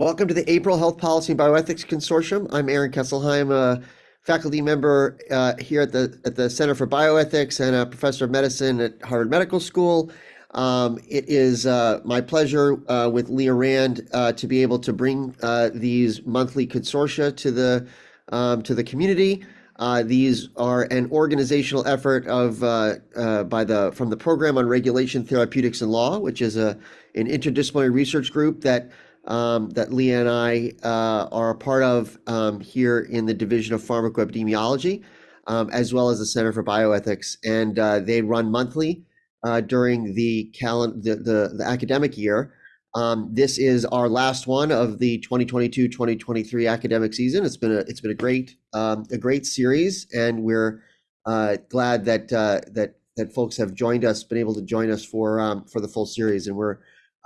Welcome to the April Health Policy and Bioethics Consortium. I'm Aaron Kesselheim, a faculty member uh, here at the at the Center for Bioethics and a professor of medicine at Harvard Medical School. Um, it is uh, my pleasure uh, with Leah Rand uh, to be able to bring uh, these monthly consortia to the um, to the community. Uh, these are an organizational effort of by the from the Program on Regulation, Therapeutics, and Law, which is a an interdisciplinary research group that um, that Leah and I uh, are a part of um, here in the Division of Pharmacoepidemiology, um, as well as the Center for Bioethics. And uh, they run monthly uh, during the, the, the, the, academic year. Um, this is our last one of the 2022-2023 academic season. It's been a it's been a great um, a great series, and we're uh, glad that uh, that that folks have joined us, been able to join us for um, for the full series, and we're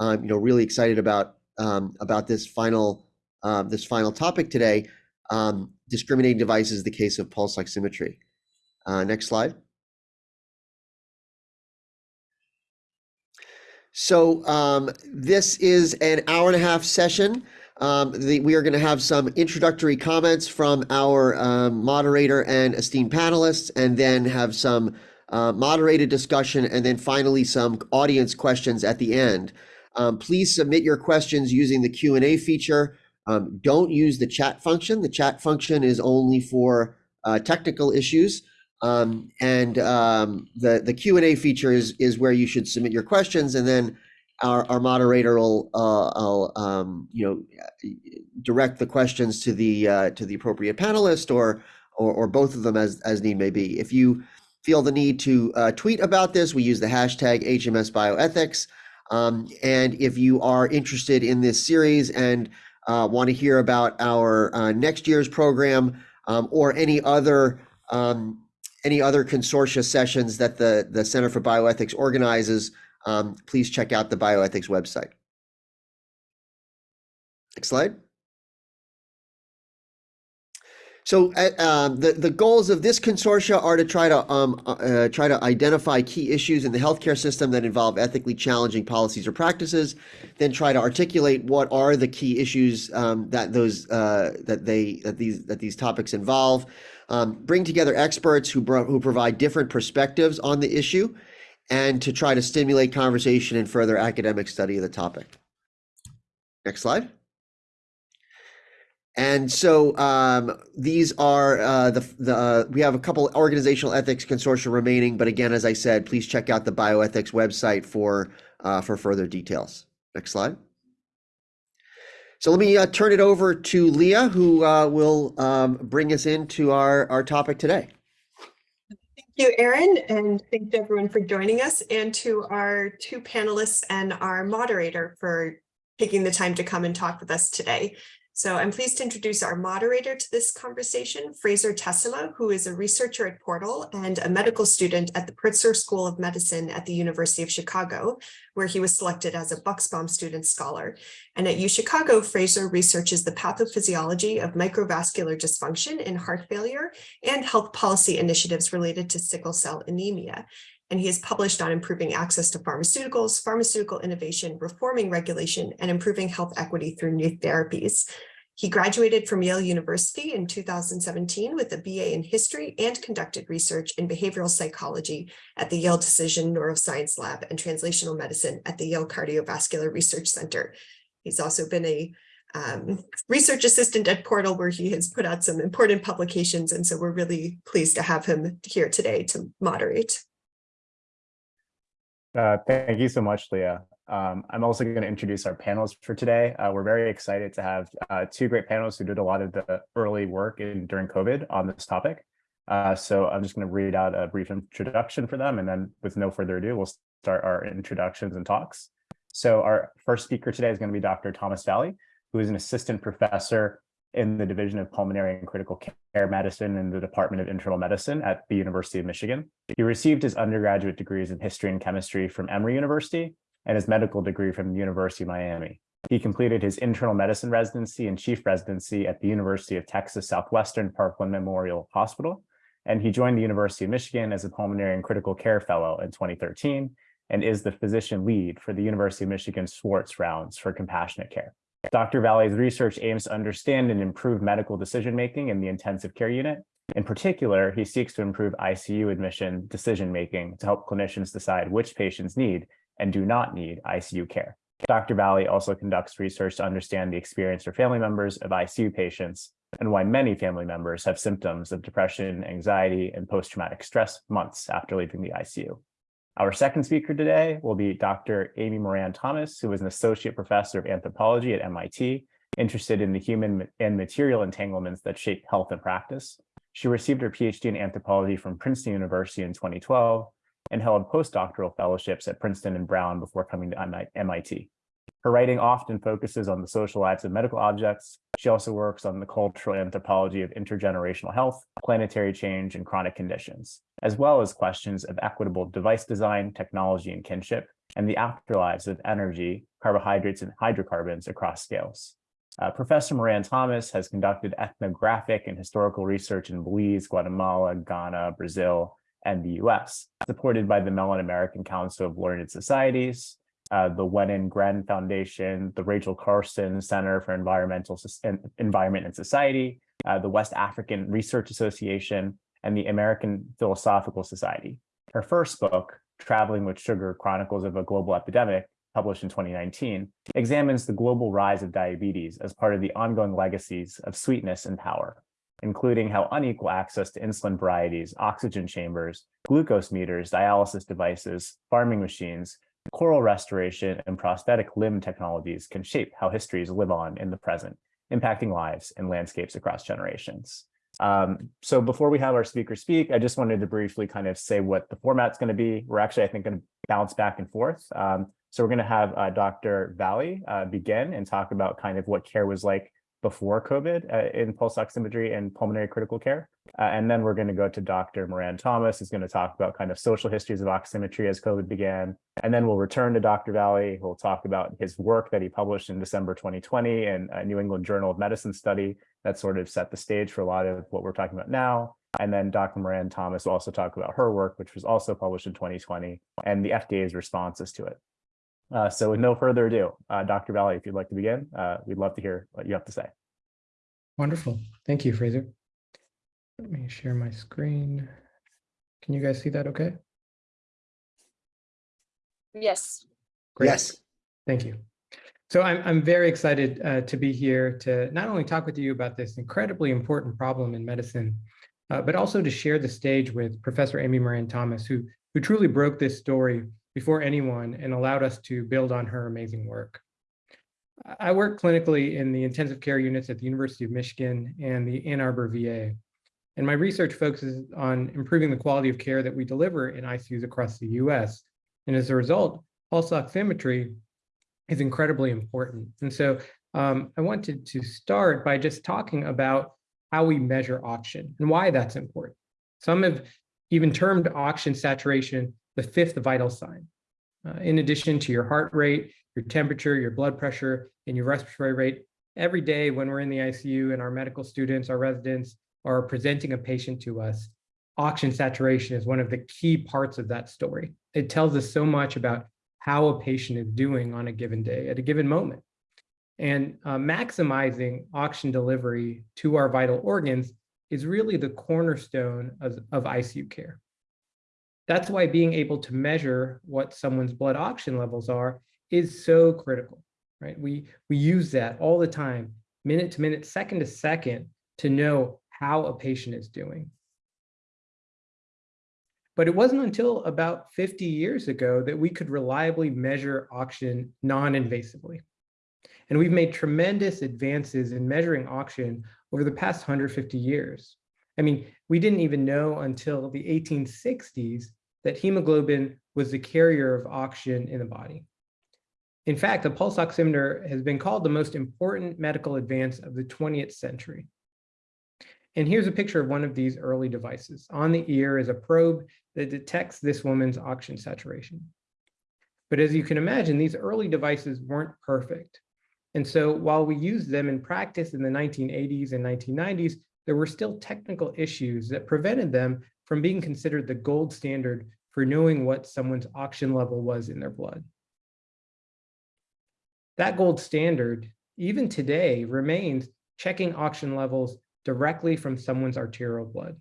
you know really excited about um, about this final uh, this final topic today. Um, discriminating devices, the case of pulse oximetry. Uh, next slide. So um, this is an hour and a half session. Um, the, we are going to have some introductory comments from our um, moderator and esteemed panelists, and then have some uh, moderated discussion, and then finally some audience questions at the end. Um, please submit your questions using the Q&A feature. Um, don't use the chat function. The chat function is only for uh, technical issues. Um, and um, the, the Q&A feature is, is where you should submit your questions and then our, our moderator will uh, um, you know direct the questions to the uh, to the appropriate panelist or, or, or both of them as as need may be. If you feel the need to uh, tweet about this, we use the hashtag HMS Bioethics. Um, and if you are interested in this series and uh, want to hear about our uh, next year's program um, or any other um, any other consortia sessions that the, the Center for Bioethics organizes, um, please check out the bioethics website. Next slide. So uh, um, the the goals of this consortia are to try to um, uh, uh, try to identify key issues in the healthcare system that involve ethically challenging policies or practices, then try to articulate what are the key issues um, that those uh, that they that these that these topics involve, um, bring together experts who who provide different perspectives on the issue, and to try to stimulate conversation and further academic study of the topic. Next slide. And so um, these are uh, the the uh, we have a couple organizational ethics consortia remaining, but again, as I said, please check out the bioethics website for uh, for further details. Next slide. So let me uh, turn it over to Leah, who uh, will um, bring us into our our topic today. Thank you, Aaron, and thank you everyone for joining us, and to our two panelists and our moderator for taking the time to come and talk with us today. So I'm pleased to introduce our moderator to this conversation, Fraser Tessema, who is a researcher at Portal and a medical student at the Pritzker School of Medicine at the University of Chicago, where he was selected as a Bucksbaum Student Scholar. And at UChicago, Fraser researches the pathophysiology of microvascular dysfunction in heart failure and health policy initiatives related to sickle cell anemia and he has published on improving access to pharmaceuticals, pharmaceutical innovation, reforming regulation, and improving health equity through new therapies. He graduated from Yale University in 2017 with a BA in history and conducted research in behavioral psychology at the Yale Decision Neuroscience Lab and translational medicine at the Yale Cardiovascular Research Center. He's also been a um, research assistant at Portal where he has put out some important publications. And so we're really pleased to have him here today to moderate. Uh, thank you so much, Leah. Um, I'm also going to introduce our panelists for today. Uh, we're very excited to have uh, two great panelists who did a lot of the early work in, during COVID on this topic. Uh, so I'm just going to read out a brief introduction for them, and then with no further ado, we'll start our introductions and talks. So our first speaker today is going to be Dr. Thomas Valley, who is an assistant professor in the Division of Pulmonary and Critical Care Medicine in the Department of Internal Medicine at the University of Michigan. He received his undergraduate degrees in history and chemistry from Emory University and his medical degree from the University of Miami. He completed his internal medicine residency and chief residency at the University of Texas Southwestern Parkland Memorial Hospital, and he joined the University of Michigan as a pulmonary and critical care fellow in 2013 and is the physician lead for the University of Michigan Schwartz rounds for compassionate care. Dr. Valley's research aims to understand and improve medical decision-making in the intensive care unit. In particular, he seeks to improve ICU admission decision-making to help clinicians decide which patients need and do not need ICU care. Dr. Valley also conducts research to understand the experience for family members of ICU patients and why many family members have symptoms of depression, anxiety, and post-traumatic stress months after leaving the ICU. Our second speaker today will be Dr. Amy Moran Thomas, who is an associate professor of anthropology at MIT, interested in the human and material entanglements that shape health and practice. She received her PhD in anthropology from Princeton University in 2012 and held postdoctoral fellowships at Princeton and Brown before coming to MIT. Her writing often focuses on the social lives of medical objects. She also works on the cultural anthropology of intergenerational health, planetary change, and chronic conditions, as well as questions of equitable device design, technology, and kinship, and the afterlives of energy, carbohydrates, and hydrocarbons across scales. Uh, Professor Moran Thomas has conducted ethnographic and historical research in Belize, Guatemala, Ghana, Brazil, and the US, supported by the Mellon American Council of Learned Societies, uh, the Wenner-Gren Foundation, the Rachel Carson Center for Environmental Environment and Society, uh, the West African Research Association, and the American Philosophical Society. Her first book, Traveling with Sugar, Chronicles of a Global Epidemic, published in 2019, examines the global rise of diabetes as part of the ongoing legacies of sweetness and power, including how unequal access to insulin varieties, oxygen chambers, glucose meters, dialysis devices, farming machines, coral restoration, and prosthetic limb technologies can shape how histories live on in the present, impacting lives and landscapes across generations. Um, so before we have our speaker speak, I just wanted to briefly kind of say what the format's going to be. We're actually, I think, going to bounce back and forth. Um, so we're going to have uh, Dr. Valley uh, begin and talk about kind of what care was like before COVID uh, in pulse oximetry and pulmonary critical care. Uh, and then we're going to go to Dr. Moran Thomas, who's going to talk about kind of social histories of oximetry as COVID began. And then we'll return to Dr. Valley, who'll talk about his work that he published in December 2020 in a New England Journal of Medicine study that sort of set the stage for a lot of what we're talking about now. And then Dr. Moran Thomas will also talk about her work, which was also published in 2020, and the FDA's responses to it. Uh, so with no further ado, uh, Dr. Valley, if you'd like to begin, uh, we'd love to hear what you have to say. Wonderful. Thank you, Fraser. Let me share my screen. Can you guys see that okay? Yes. Great. Yes. Thank you. So I'm, I'm very excited uh, to be here to not only talk with you about this incredibly important problem in medicine, uh, but also to share the stage with Professor Amy Moran Thomas, who, who truly broke this story before anyone and allowed us to build on her amazing work. I work clinically in the intensive care units at the University of Michigan and the Ann Arbor VA. And my research focuses on improving the quality of care that we deliver in ICUs across the US. And as a result, pulse oximetry is incredibly important. And so um, I wanted to start by just talking about how we measure oxygen and why that's important. Some have even termed oxygen saturation the fifth vital sign. Uh, in addition to your heart rate, your temperature, your blood pressure, and your respiratory rate, every day when we're in the ICU and our medical students, our residents are presenting a patient to us, oxygen saturation is one of the key parts of that story. It tells us so much about how a patient is doing on a given day at a given moment. And uh, maximizing oxygen delivery to our vital organs is really the cornerstone of, of ICU care. That's why being able to measure what someone's blood oxygen levels are is so critical, right? We, we use that all the time, minute to minute, second to second, to know how a patient is doing. But it wasn't until about 50 years ago that we could reliably measure oxygen non-invasively. And we've made tremendous advances in measuring oxygen over the past 150 years. I mean, we didn't even know until the 1860s that hemoglobin was the carrier of oxygen in the body. In fact, the pulse oximeter has been called the most important medical advance of the 20th century. And here's a picture of one of these early devices. On the ear is a probe that detects this woman's oxygen saturation. But as you can imagine, these early devices weren't perfect. And so while we used them in practice in the 1980s and 1990s, there were still technical issues that prevented them from being considered the gold standard for knowing what someone's oxygen level was in their blood. That gold standard even today, remains checking oxygen levels directly from someone's arterial blood.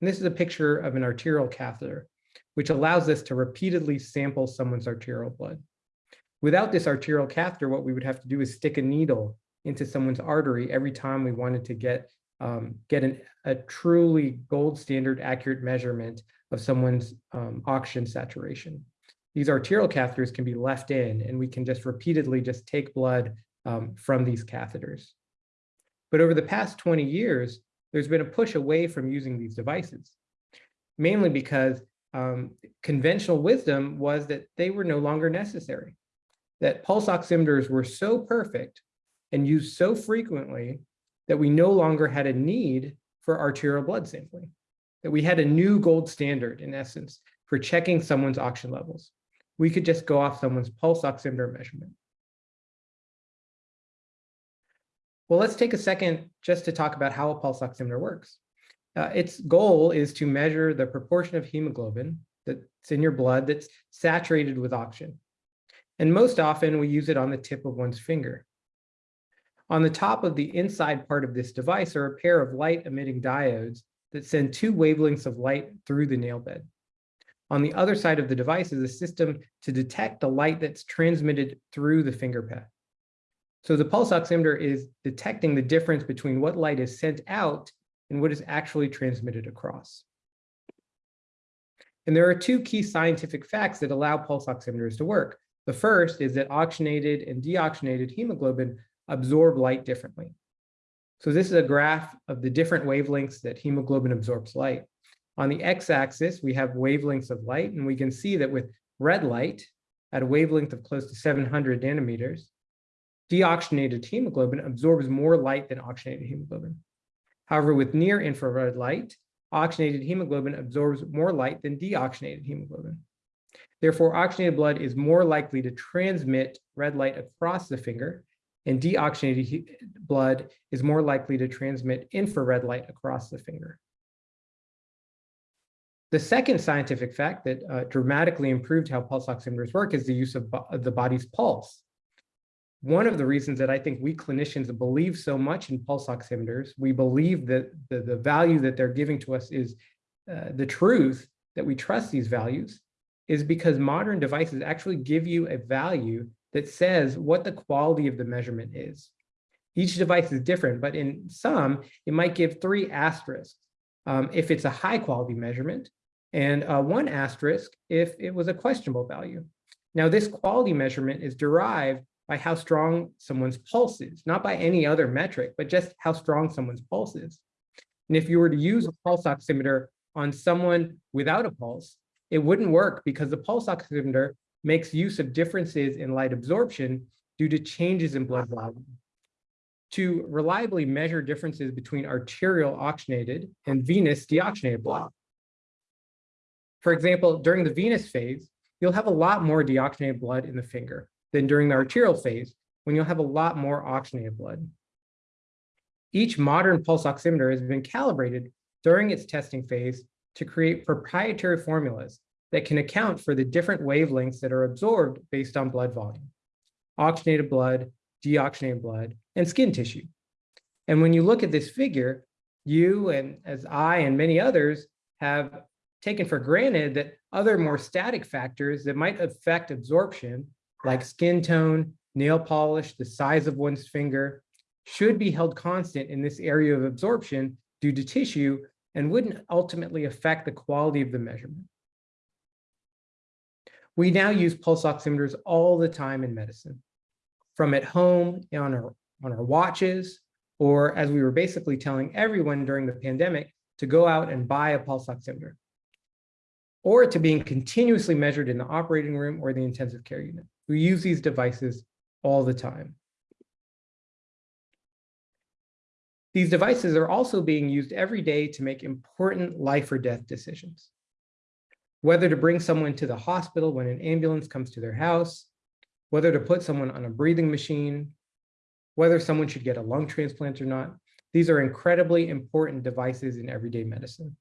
And this is a picture of an arterial catheter, which allows us to repeatedly sample someone's arterial blood. Without this arterial catheter, what we would have to do is stick a needle into someone's artery every time we wanted to get, um, get an, a truly gold standard accurate measurement of someone's um, oxygen saturation. These arterial catheters can be left in and we can just repeatedly just take blood um, from these catheters. But over the past 20 years, there's been a push away from using these devices, mainly because um, conventional wisdom was that they were no longer necessary, that pulse oximeters were so perfect and used so frequently that we no longer had a need for arterial blood sampling, that we had a new gold standard, in essence, for checking someone's oxygen levels. We could just go off someone's pulse oximeter measurement. Well, let's take a second just to talk about how a pulse oximeter works. Uh, its goal is to measure the proportion of hemoglobin that's in your blood that's saturated with oxygen. And most often we use it on the tip of one's finger. On the top of the inside part of this device are a pair of light emitting diodes that send two wavelengths of light through the nail bed. On the other side of the device is a system to detect the light that's transmitted through the finger pad. So the pulse oximeter is detecting the difference between what light is sent out and what is actually transmitted across. And there are two key scientific facts that allow pulse oximeters to work. The first is that oxygenated and deoxygenated hemoglobin absorb light differently. So this is a graph of the different wavelengths that hemoglobin absorbs light. On the x-axis, we have wavelengths of light, and we can see that with red light at a wavelength of close to 700 nanometers, deoxygenated hemoglobin absorbs more light than oxygenated hemoglobin. However, with near infrared light, oxygenated hemoglobin absorbs more light than deoxygenated hemoglobin. Therefore, oxygenated blood is more likely to transmit red light across the finger, and deoxygenated blood is more likely to transmit infrared light across the finger. The second scientific fact that uh, dramatically improved how pulse oximeters work is the use of, of the body's pulse one of the reasons that I think we clinicians believe so much in pulse oximeters, we believe that the, the value that they're giving to us is uh, the truth, that we trust these values, is because modern devices actually give you a value that says what the quality of the measurement is. Each device is different, but in some, it might give three asterisks um, if it's a high quality measurement, and uh, one asterisk if it was a questionable value. Now, this quality measurement is derived by how strong someone's pulse is, not by any other metric, but just how strong someone's pulse is. And if you were to use a pulse oximeter on someone without a pulse, it wouldn't work because the pulse oximeter makes use of differences in light absorption due to changes in blood volume. To reliably measure differences between arterial oxygenated and venous deoxygenated blood. For example, during the venous phase, you'll have a lot more deoxygenated blood in the finger than during the arterial phase, when you'll have a lot more oxygenated blood. Each modern pulse oximeter has been calibrated during its testing phase to create proprietary formulas that can account for the different wavelengths that are absorbed based on blood volume, oxygenated blood, deoxygenated blood, and skin tissue. And when you look at this figure, you and as I and many others have taken for granted that other more static factors that might affect absorption like skin tone, nail polish, the size of one's finger, should be held constant in this area of absorption due to tissue and wouldn't ultimately affect the quality of the measurement. We now use pulse oximeters all the time in medicine, from at home on our, on our watches, or as we were basically telling everyone during the pandemic to go out and buy a pulse oximeter, or to being continuously measured in the operating room or the intensive care unit. We use these devices all the time. These devices are also being used every day to make important life or death decisions. Whether to bring someone to the hospital when an ambulance comes to their house, whether to put someone on a breathing machine, whether someone should get a lung transplant or not. These are incredibly important devices in everyday medicine.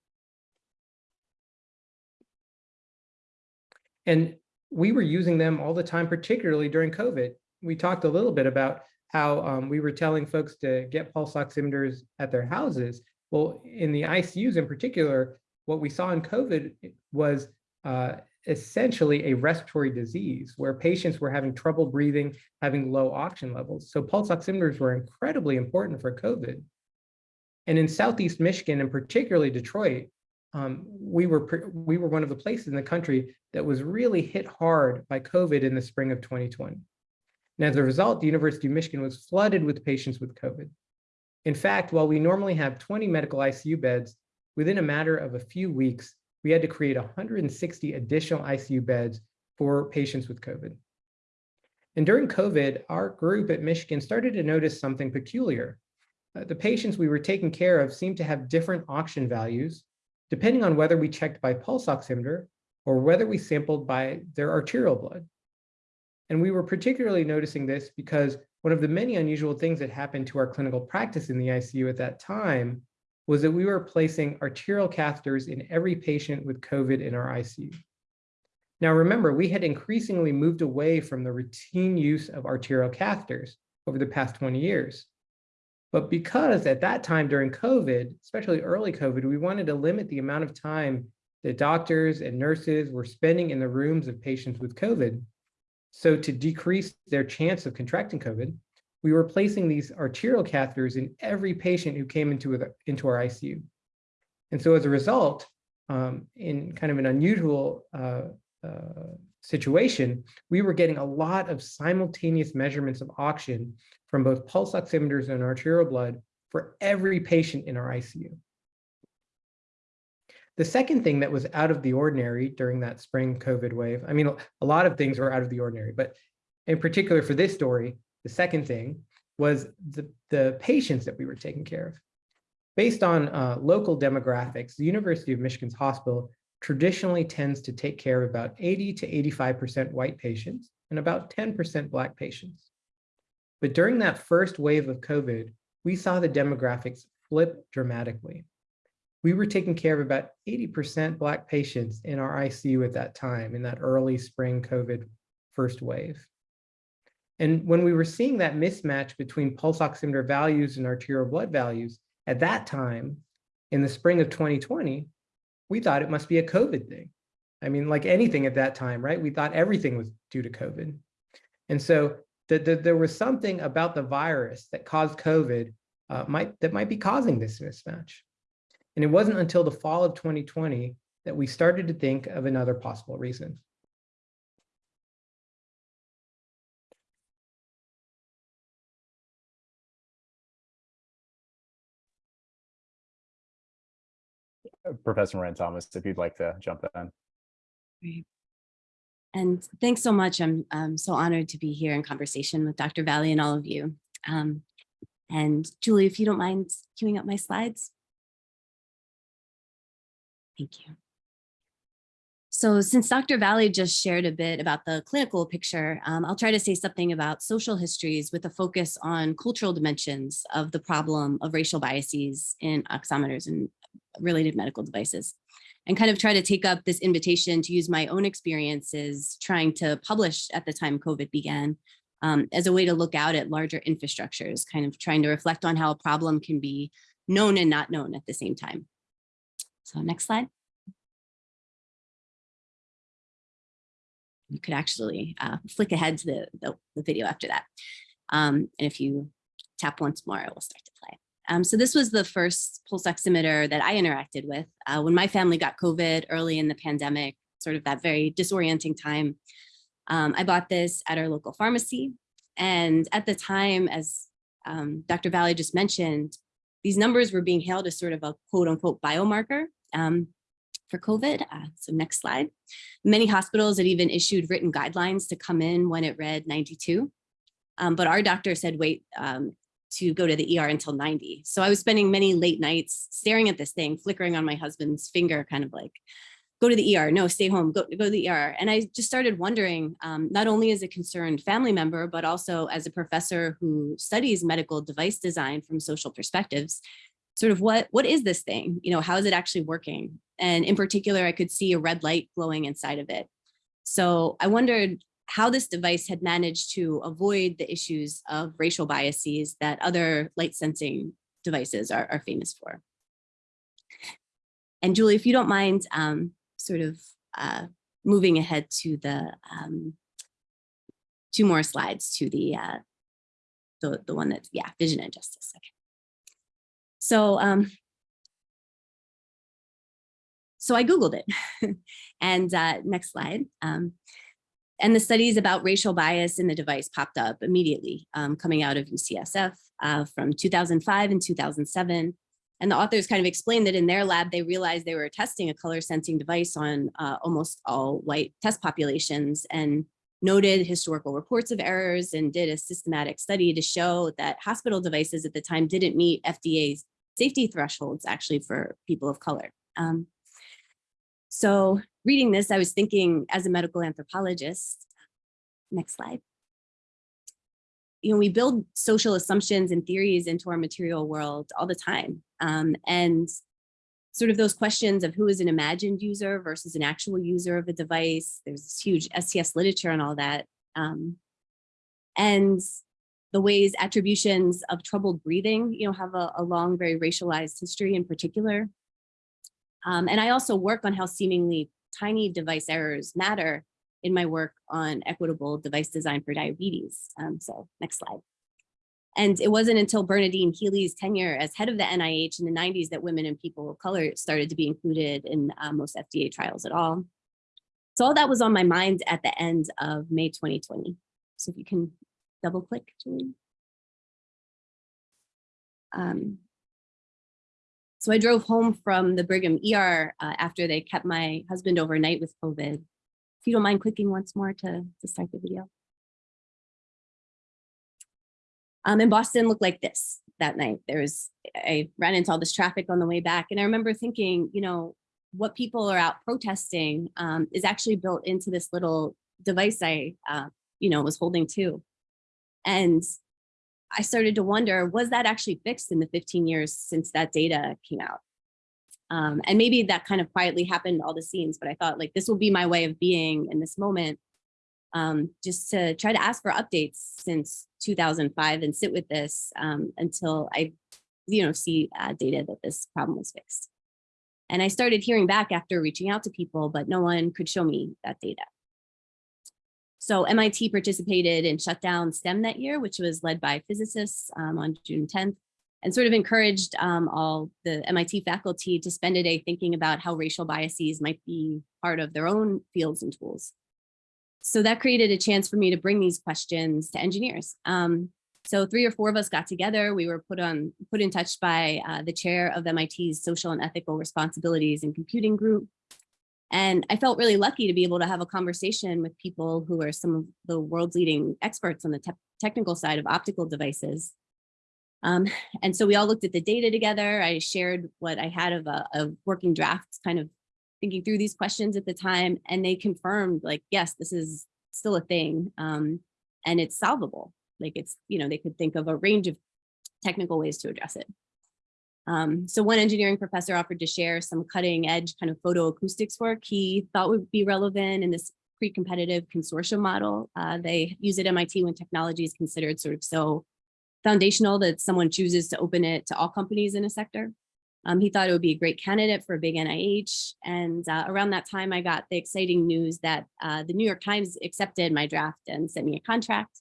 And we were using them all the time, particularly during COVID. We talked a little bit about how um, we were telling folks to get pulse oximeters at their houses. Well, in the ICUs in particular, what we saw in COVID was uh, essentially a respiratory disease where patients were having trouble breathing, having low oxygen levels. So pulse oximeters were incredibly important for COVID. And in Southeast Michigan, and particularly Detroit, um, we were we were one of the places in the country that was really hit hard by COVID in the spring of 2020. And as a result, the University of Michigan was flooded with patients with COVID. In fact, while we normally have 20 medical ICU beds, within a matter of a few weeks, we had to create 160 additional ICU beds for patients with COVID. And during COVID, our group at Michigan started to notice something peculiar. Uh, the patients we were taking care of seemed to have different oxygen values, depending on whether we checked by pulse oximeter or whether we sampled by their arterial blood. And we were particularly noticing this because one of the many unusual things that happened to our clinical practice in the ICU at that time was that we were placing arterial catheters in every patient with COVID in our ICU. Now remember, we had increasingly moved away from the routine use of arterial catheters over the past 20 years. But because at that time during COVID, especially early COVID, we wanted to limit the amount of time that doctors and nurses were spending in the rooms of patients with COVID. So to decrease their chance of contracting COVID, we were placing these arterial catheters in every patient who came into, a, into our ICU. And so as a result, um, in kind of an unusual uh, uh, situation, we were getting a lot of simultaneous measurements of oxygen from both pulse oximeters and arterial blood for every patient in our ICU. The second thing that was out of the ordinary during that spring COVID wave, I mean, a lot of things were out of the ordinary, but in particular for this story, the second thing was the, the patients that we were taking care of. Based on uh, local demographics, the University of Michigan's hospital traditionally tends to take care of about 80 to 85% white patients and about 10% black patients. But during that first wave of COVID, we saw the demographics flip dramatically we were taking care of about 80% Black patients in our ICU at that time, in that early spring COVID first wave. And when we were seeing that mismatch between pulse oximeter values and arterial blood values at that time, in the spring of 2020, we thought it must be a COVID thing. I mean, like anything at that time, right? We thought everything was due to COVID. And so that the, there was something about the virus that caused COVID uh, might that might be causing this mismatch. And it wasn't until the fall of 2020 that we started to think of another possible reason. Professor Moran Thomas, if you'd like to jump in. Great. And thanks so much. I'm, I'm so honored to be here in conversation with Dr. Valley and all of you. Um, and Julie, if you don't mind queuing up my slides. Thank you. So since Dr. Valley just shared a bit about the clinical picture, um, I'll try to say something about social histories with a focus on cultural dimensions of the problem of racial biases in oximeters and related medical devices and kind of try to take up this invitation to use my own experiences trying to publish at the time COVID began um, as a way to look out at larger infrastructures, kind of trying to reflect on how a problem can be known and not known at the same time. So next slide. You could actually uh, flick ahead to the, the, the video after that. Um, and if you tap once more, it will start to play. Um, so this was the first pulse oximeter that I interacted with uh, when my family got COVID early in the pandemic, sort of that very disorienting time. Um, I bought this at our local pharmacy. And at the time, as um, Dr. Valley just mentioned, these numbers were being hailed as sort of a quote unquote biomarker um, for COVID. Uh, so next slide. Many hospitals had even issued written guidelines to come in when it read 92. Um, but our doctor said, wait um, to go to the ER until 90. So I was spending many late nights staring at this thing, flickering on my husband's finger, kind of like, go to the ER, no, stay home, go, go to the ER. And I just started wondering, um, not only as a concerned family member, but also as a professor who studies medical device design from social perspectives, sort of what, what is this thing? You know, how is it actually working? And in particular, I could see a red light glowing inside of it. So I wondered, how this device had managed to avoid the issues of racial biases that other light sensing devices are, are famous for. And Julie, if you don't mind um, sort of uh, moving ahead to the um, two more slides to the uh, the, the one that's, yeah, vision and justice. Okay. So, um, so I Googled it and uh, next slide. Um, and the studies about racial bias in the device popped up immediately um, coming out of UCSF uh, from 2005 and 2007. And the authors kind of explained that in their lab, they realized they were testing a color sensing device on uh, almost all white test populations and noted historical reports of errors and did a systematic study to show that hospital devices at the time didn't meet FDA's safety thresholds actually for people of color. Um, so reading this, I was thinking as a medical anthropologist, next slide. You know, we build social assumptions and theories into our material world all the time. Um, and sort of those questions of who is an imagined user versus an actual user of a device. There's this huge STS literature and all that. Um, and the ways attributions of troubled breathing, you know, have a, a long, very racialized history in particular. Um, and I also work on how seemingly tiny device errors matter in my work on equitable device design for diabetes. Um, so next slide. And it wasn't until Bernadine Healy's tenure as head of the NIH in the 90s that women and people of color started to be included in uh, most FDA trials at all. So all that was on my mind at the end of May 2020. So if you can double click, Julie. Um, so I drove home from the Brigham ER uh, after they kept my husband overnight with COVID. If you don't mind clicking once more to, to start the video. Um, and Boston looked like this that night. There was, I ran into all this traffic on the way back. And I remember thinking, you know, what people are out protesting um, is actually built into this little device I, uh, you know, was holding too. And I started to wonder, was that actually fixed in the 15 years since that data came out? Um, and maybe that kind of quietly happened all the scenes, but I thought like, this will be my way of being in this moment um, just to try to ask for updates since 2005 and sit with this um, until I, you know, see uh, data that this problem was fixed. And I started hearing back after reaching out to people, but no one could show me that data. So MIT participated in Shutdown STEM that year, which was led by physicists um, on June 10th, and sort of encouraged um, all the MIT faculty to spend a day thinking about how racial biases might be part of their own fields and tools. So that created a chance for me to bring these questions to engineers. Um, so three or four of us got together. We were put on put in touch by uh, the chair of MIT's Social and Ethical Responsibilities and Computing Group. And I felt really lucky to be able to have a conversation with people who are some of the world's leading experts on the te technical side of optical devices. Um, and so we all looked at the data together. I shared what I had of a, working draft kind of thinking through these questions at the time and they confirmed like, yes, this is still a thing um, and it's solvable. Like it's, you know, they could think of a range of technical ways to address it. Um, so one engineering professor offered to share some cutting edge kind of photoacoustics work he thought would be relevant in this pre-competitive consortium model. Uh, they use it at MIT when technology is considered sort of so foundational that someone chooses to open it to all companies in a sector. Um, he thought it would be a great candidate for a big NIH. And uh, around that time, I got the exciting news that uh, the New York Times accepted my draft and sent me a contract.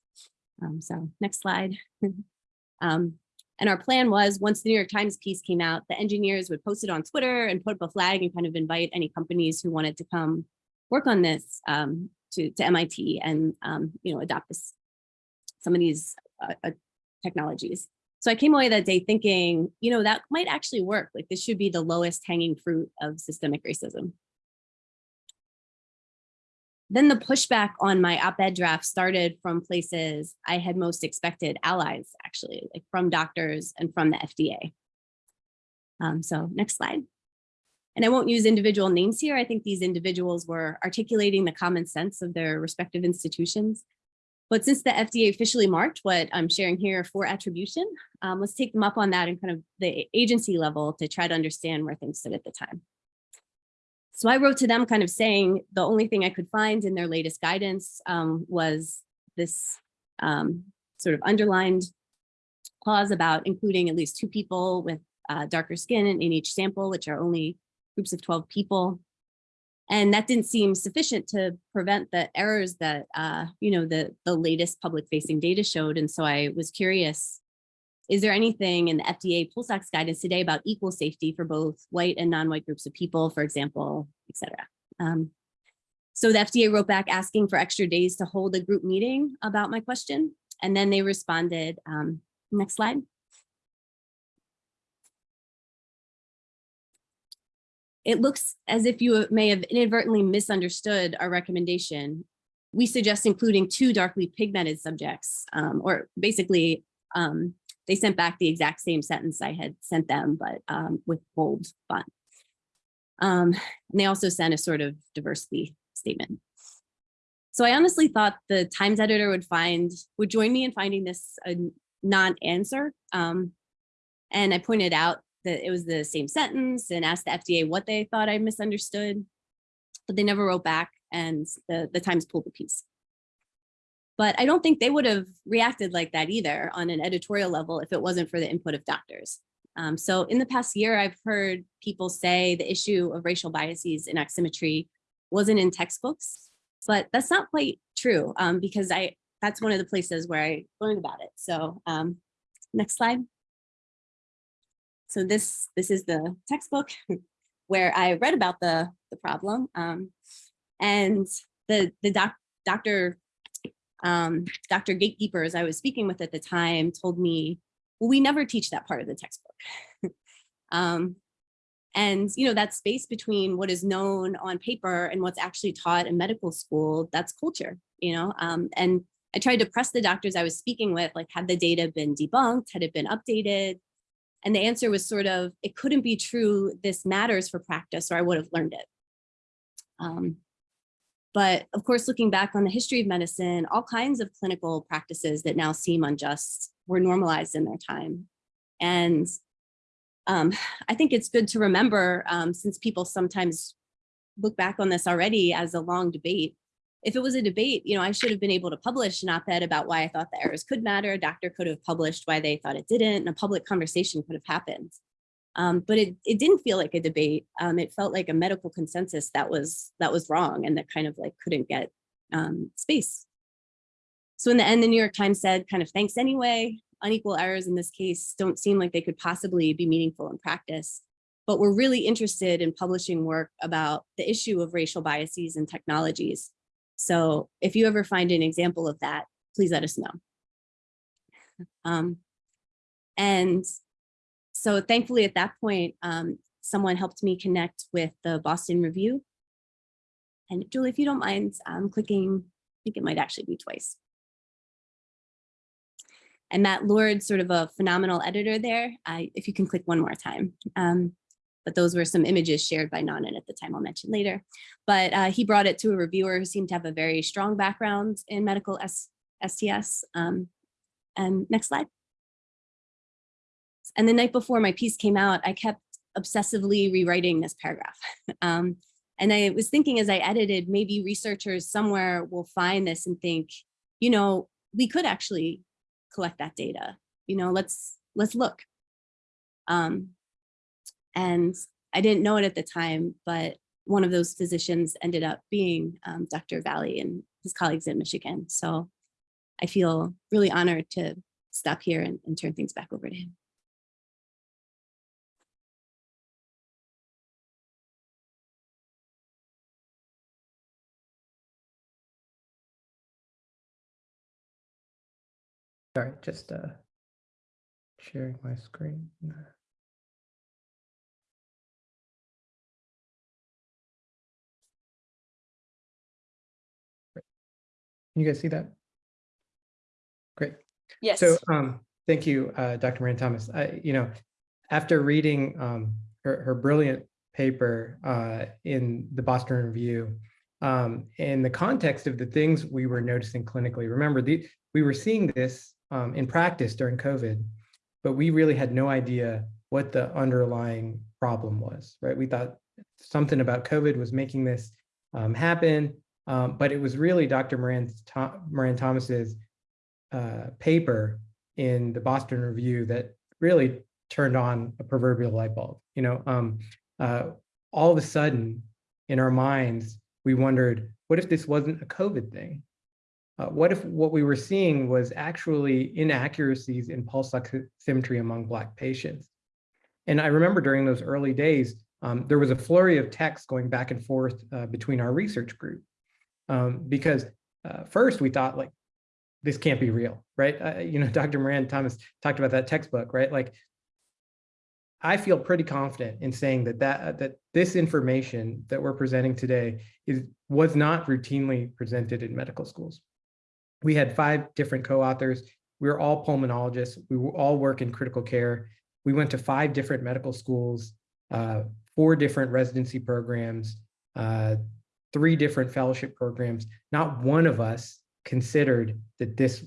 Um, so next slide. um, and our plan was once the New York Times piece came out, the engineers would post it on Twitter and put up a flag and kind of invite any companies who wanted to come work on this um, to, to MIT and, um, you know, adopt this, some of these uh, uh, technologies. So I came away that day thinking, you know, that might actually work. Like this should be the lowest hanging fruit of systemic racism. Then the pushback on my op-ed draft started from places I had most expected allies, actually, like from doctors and from the FDA. Um, so next slide. And I won't use individual names here. I think these individuals were articulating the common sense of their respective institutions. But since the FDA officially marked what I'm sharing here for attribution, um, let's take them up on that and kind of the agency level to try to understand where things stood at the time. So I wrote to them kind of saying the only thing I could find in their latest guidance um, was this um, sort of underlined clause about including at least two people with uh, darker skin in each sample, which are only groups of 12 people. And that didn't seem sufficient to prevent the errors that, uh, you know, the, the latest public facing data showed. And so I was curious, is there anything in the FDA pulse ox guidance today about equal safety for both white and non-white groups of people, for example, et cetera? Um, so the FDA wrote back asking for extra days to hold a group meeting about my question. And then they responded, um, next slide. It looks as if you may have inadvertently misunderstood our recommendation. We suggest including two darkly pigmented subjects, um, or basically um, they sent back the exact same sentence I had sent them, but um, with bold font. Um, and they also sent a sort of diversity statement. So I honestly thought the Times editor would find, would join me in finding this a non-answer. Um, and I pointed out that it was the same sentence and asked the FDA what they thought I misunderstood, but they never wrote back and the, the Times pulled the piece. But I don't think they would have reacted like that either on an editorial level if it wasn't for the input of doctors. Um, so in the past year, I've heard people say the issue of racial biases in oximetry wasn't in textbooks, but that's not quite true um, because I that's one of the places where I learned about it. So um, next slide. So this this is the textbook where I read about the the problem um, and the the doc, doctor um, Dr. Gatekeepers I was speaking with at the time told me, well, we never teach that part of the textbook. um, and, you know, that space between what is known on paper and what's actually taught in medical school, that's culture, you know, um, and I tried to press the doctors I was speaking with, like, had the data been debunked? Had it been updated? And the answer was sort of, it couldn't be true. This matters for practice, or I would have learned it. Um, but of course, looking back on the history of medicine, all kinds of clinical practices that now seem unjust were normalized in their time. And um, I think it's good to remember, um, since people sometimes look back on this already as a long debate, if it was a debate, you know, I should have been able to publish an op-ed about why I thought the errors could matter. A doctor could have published why they thought it didn't, and a public conversation could have happened. Um, but it, it didn't feel like a debate. Um, it felt like a medical consensus that was that was wrong and that kind of like couldn't get um, space. So in the end, the New York Times said kind of thanks anyway. Unequal errors in this case don't seem like they could possibly be meaningful in practice, but we're really interested in publishing work about the issue of racial biases and technologies. So if you ever find an example of that, please let us know. Um, and so thankfully at that point, um, someone helped me connect with the Boston Review. And Julie, if you don't mind um, clicking, I think it might actually be twice. And Matt Lord, sort of a phenomenal editor there, I, if you can click one more time. Um, but those were some images shared by Nanan at the time I'll mention later. But uh, he brought it to a reviewer who seemed to have a very strong background in medical S STS. Um, and next slide. And the night before my piece came out, I kept obsessively rewriting this paragraph. um, and I was thinking as I edited, maybe researchers somewhere will find this and think, you know, we could actually collect that data. You know, let's let's look. Um, and I didn't know it at the time, but one of those physicians ended up being um, Dr. Valley and his colleagues in Michigan. So I feel really honored to stop here and, and turn things back over to him. Sorry, just uh, sharing my screen. Can you guys see that? Great. Yes. So um, thank you, uh, Dr. Moran Thomas. I, you know, after reading um, her, her brilliant paper uh, in the Boston Review, um, in the context of the things we were noticing clinically, remember, the, we were seeing this um, in practice during COVID, but we really had no idea what the underlying problem was, right? We thought something about COVID was making this um, happen, um, but it was really Dr. Moran, Moran Thomas's uh, paper in the Boston Review that really turned on a proverbial light bulb. You know, um, uh, all of a sudden in our minds, we wondered, what if this wasn't a COVID thing? Uh, what if what we were seeing was actually inaccuracies in pulse oximetry among Black patients? And I remember during those early days, um, there was a flurry of texts going back and forth uh, between our research group. Um, because uh, first we thought like, this can't be real, right? Uh, you know, Dr. Moran Thomas talked about that textbook, right? Like, I feel pretty confident in saying that that that this information that we're presenting today is was not routinely presented in medical schools. We had five different co-authors. We were all pulmonologists. We all work in critical care. We went to five different medical schools, uh, four different residency programs, uh, three different fellowship programs. Not one of us considered that this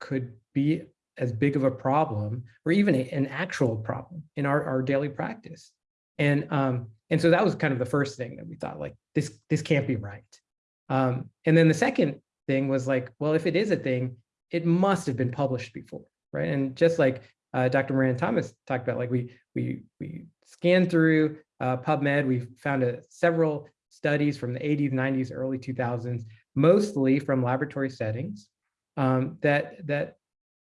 could be as big of a problem or even a- an actual problem in our, our daily practice. And, um, and so that was kind of the first thing that we thought like, this, this can't be right. Um, and then the second thing was like, well, if it is a thing, it must have been published before, right? And just like uh, Dr. Moran Thomas talked about, like we we we scanned through uh, PubMed, we found a, several studies from the 80s, 90s, early 2000s, mostly from laboratory settings um, that that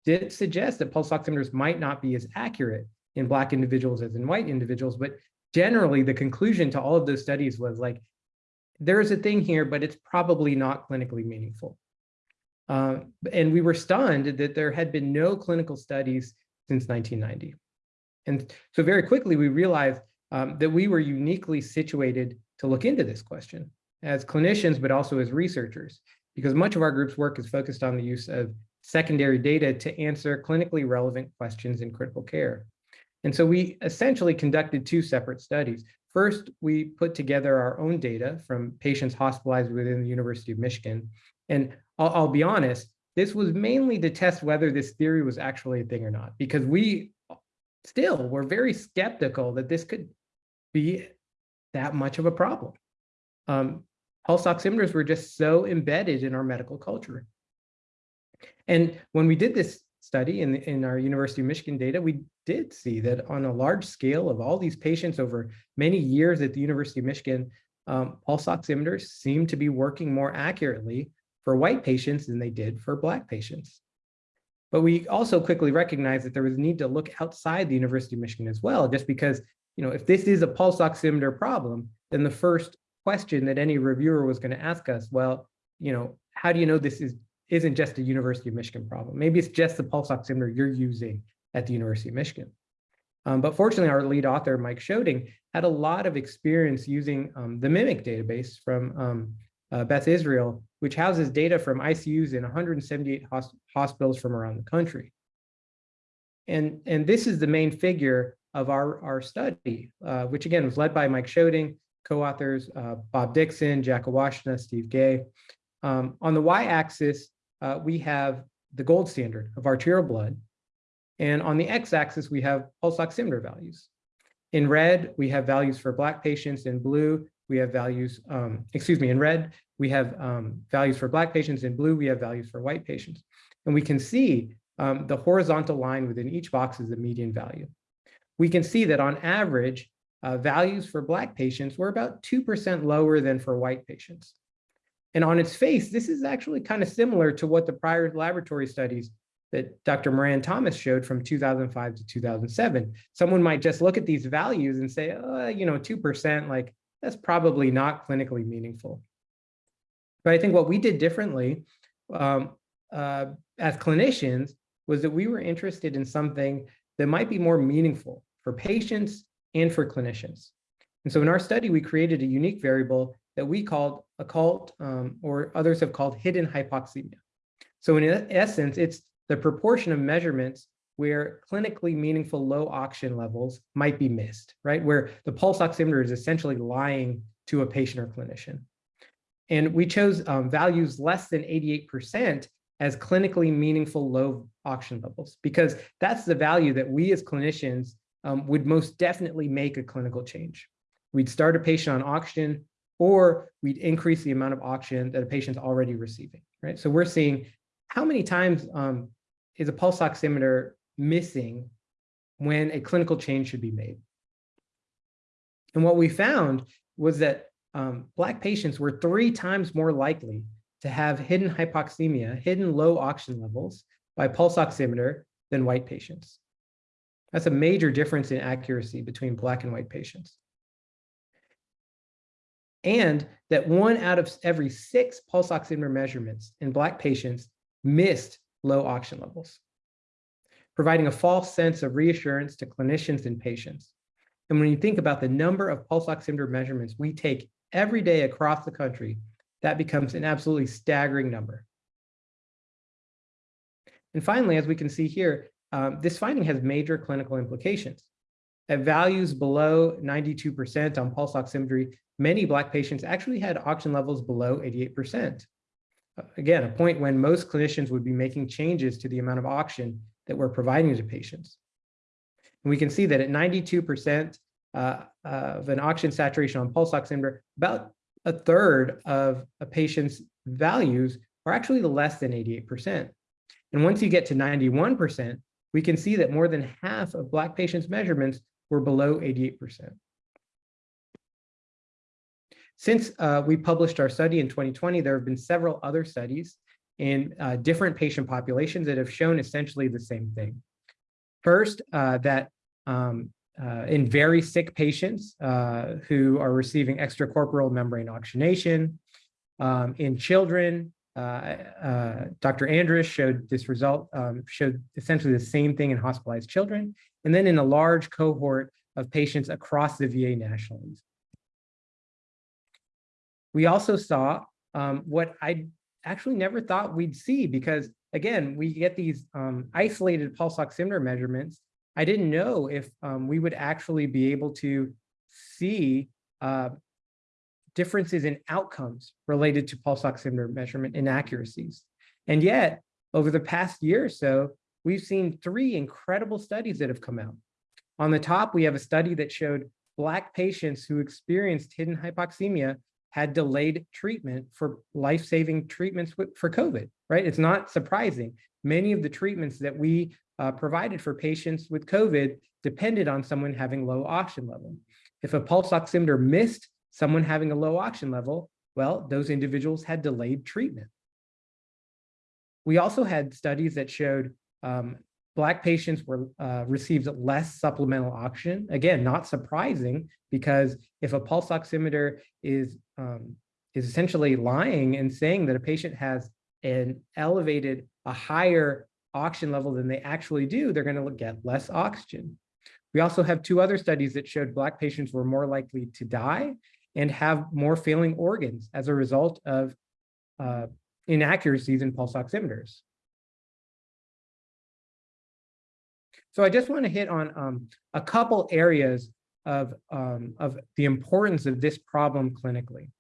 did suggest that pulse oximeters might not be as accurate in Black individuals as in white individuals, but generally the conclusion to all of those studies was like, there's a thing here, but it's probably not clinically meaningful. Uh, and we were stunned that there had been no clinical studies since 1990. And so very quickly, we realized um, that we were uniquely situated to look into this question as clinicians, but also as researchers, because much of our group's work is focused on the use of secondary data to answer clinically relevant questions in critical care. And so we essentially conducted two separate studies. First, we put together our own data from patients hospitalized within the University of Michigan. And I'll, I'll be honest, this was mainly to test whether this theory was actually a thing or not, because we still were very skeptical that this could be that much of a problem. Um, pulse oximeters were just so embedded in our medical culture. And when we did this study in, in our University of Michigan data, we did see that on a large scale of all these patients over many years at the University of Michigan, um, pulse oximeters seem to be working more accurately for white patients than they did for Black patients. But we also quickly recognized that there was a need to look outside the University of Michigan as well, just because, you know, if this is a pulse oximeter problem, then the first question that any reviewer was going to ask us, well, you know, how do you know this is isn't just a University of Michigan problem. Maybe it's just the pulse oximeter you're using at the University of Michigan. Um, but fortunately, our lead author, Mike Sjoding, had a lot of experience using um, the MIMIC database from um, uh, Beth Israel, which houses data from ICUs in 178 hos hospitals from around the country. And, and this is the main figure of our, our study, uh, which again was led by Mike Sjoding, co-authors uh, Bob Dickson, Jack Iwashyna, Steve Gay. Um, on the y-axis, uh, we have the gold standard of arterial blood. And on the x-axis, we have pulse oximeter values. In red, we have values for Black patients. In blue, we have values, um, excuse me, in red, we have um, values for Black patients. In blue, we have values for white patients. And we can see um, the horizontal line within each box is the median value. We can see that on average, uh, values for Black patients were about 2% lower than for white patients. And on its face, this is actually kind of similar to what the prior laboratory studies that Dr. Moran Thomas showed from 2005 to 2007. Someone might just look at these values and say, oh, you know, 2%, like that's probably not clinically meaningful. But I think what we did differently um, uh, as clinicians was that we were interested in something that might be more meaningful for patients and for clinicians. And so in our study, we created a unique variable that we called occult um, or others have called hidden hypoxemia. So in essence, it's the proportion of measurements where clinically meaningful low oxygen levels might be missed, right? Where the pulse oximeter is essentially lying to a patient or clinician. And we chose um, values less than 88% as clinically meaningful low oxygen levels, because that's the value that we as clinicians um, would most definitely make a clinical change. We'd start a patient on oxygen or we'd increase the amount of oxygen that a patient's already receiving, right? So we're seeing how many times um, is a pulse oximeter missing when a clinical change should be made. And what we found was that um, Black patients were three times more likely to have hidden hypoxemia, hidden low oxygen levels by pulse oximeter than white patients. That's a major difference in accuracy between Black and white patients. And that one out of every six pulse oximeter measurements in Black patients missed low oxygen levels, providing a false sense of reassurance to clinicians and patients. And when you think about the number of pulse oximeter measurements we take every day across the country, that becomes an absolutely staggering number. And finally, as we can see here, um, this finding has major clinical implications. At values below 92% on pulse oximetry, many Black patients actually had oxygen levels below 88%. Again, a point when most clinicians would be making changes to the amount of oxygen that we're providing to patients. And we can see that at 92% uh, of an oxygen saturation on pulse oximeter, about a third of a patient's values are actually less than 88%. And once you get to 91%, we can see that more than half of Black patients' measurements were below 88%. Since uh, we published our study in 2020, there have been several other studies in uh, different patient populations that have shown essentially the same thing. First, uh, that um, uh, in very sick patients uh, who are receiving extracorporeal membrane oxygenation, um, in children, uh, Dr. Andrist showed this result, um, showed essentially the same thing in hospitalized children, and then in a large cohort of patients across the VA nationally. We also saw um, what I actually never thought we'd see because again, we get these um, isolated pulse oximeter measurements. I didn't know if um, we would actually be able to see uh, differences in outcomes related to pulse oximeter measurement inaccuracies. And yet, over the past year or so, we've seen three incredible studies that have come out. On the top, we have a study that showed Black patients who experienced hidden hypoxemia had delayed treatment for life-saving treatments for COVID, right? It's not surprising. Many of the treatments that we uh, provided for patients with COVID depended on someone having low oxygen level. If a pulse oximeter missed someone having a low oxygen level, well, those individuals had delayed treatment. We also had studies that showed um, Black patients were uh, received less supplemental oxygen. Again, not surprising because if a pulse oximeter is um, is essentially lying and saying that a patient has an elevated, a higher oxygen level than they actually do, they're going to get less oxygen. We also have two other studies that showed Black patients were more likely to die and have more failing organs as a result of uh, inaccuracies in pulse oximeters. So I just want to hit on um, a couple areas of, um, of the importance of this problem clinically.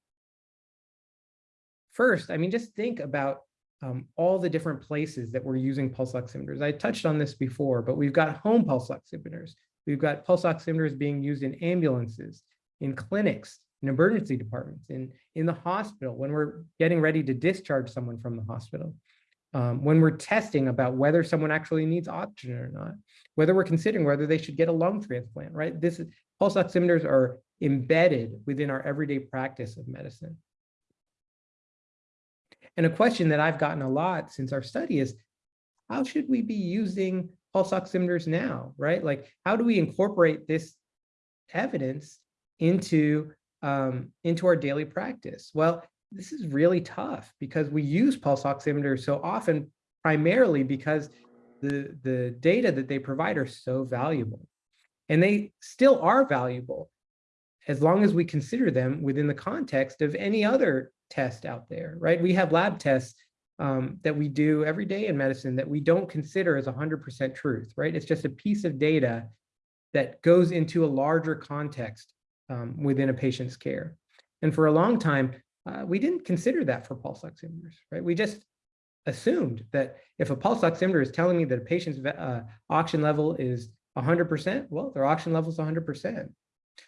First, I mean, just think about um, all the different places that we're using pulse oximeters. I touched on this before, but we've got home pulse oximeters. We've got pulse oximeters being used in ambulances, in clinics, in emergency departments, in, in the hospital, when we're getting ready to discharge someone from the hospital um, when we're testing about whether someone actually needs oxygen or not, whether we're considering whether they should get a lung transplant, right? This is, pulse oximeters are embedded within our everyday practice of medicine. And a question that I've gotten a lot since our study is, how should we be using pulse oximeters now, right? Like, how do we incorporate this evidence into, um, into our daily practice? Well, this is really tough because we use pulse oximeters so often, primarily because the, the data that they provide are so valuable. And they still are valuable as long as we consider them within the context of any other test out there, right? We have lab tests um, that we do every day in medicine that we don't consider as 100% truth, right? It's just a piece of data that goes into a larger context um, within a patient's care. And for a long time, uh, we didn't consider that for pulse oximeters, right? We just assumed that if a pulse oximeter is telling me that a patient's uh, oxygen level is 100%? Well, their oxygen level is 100%.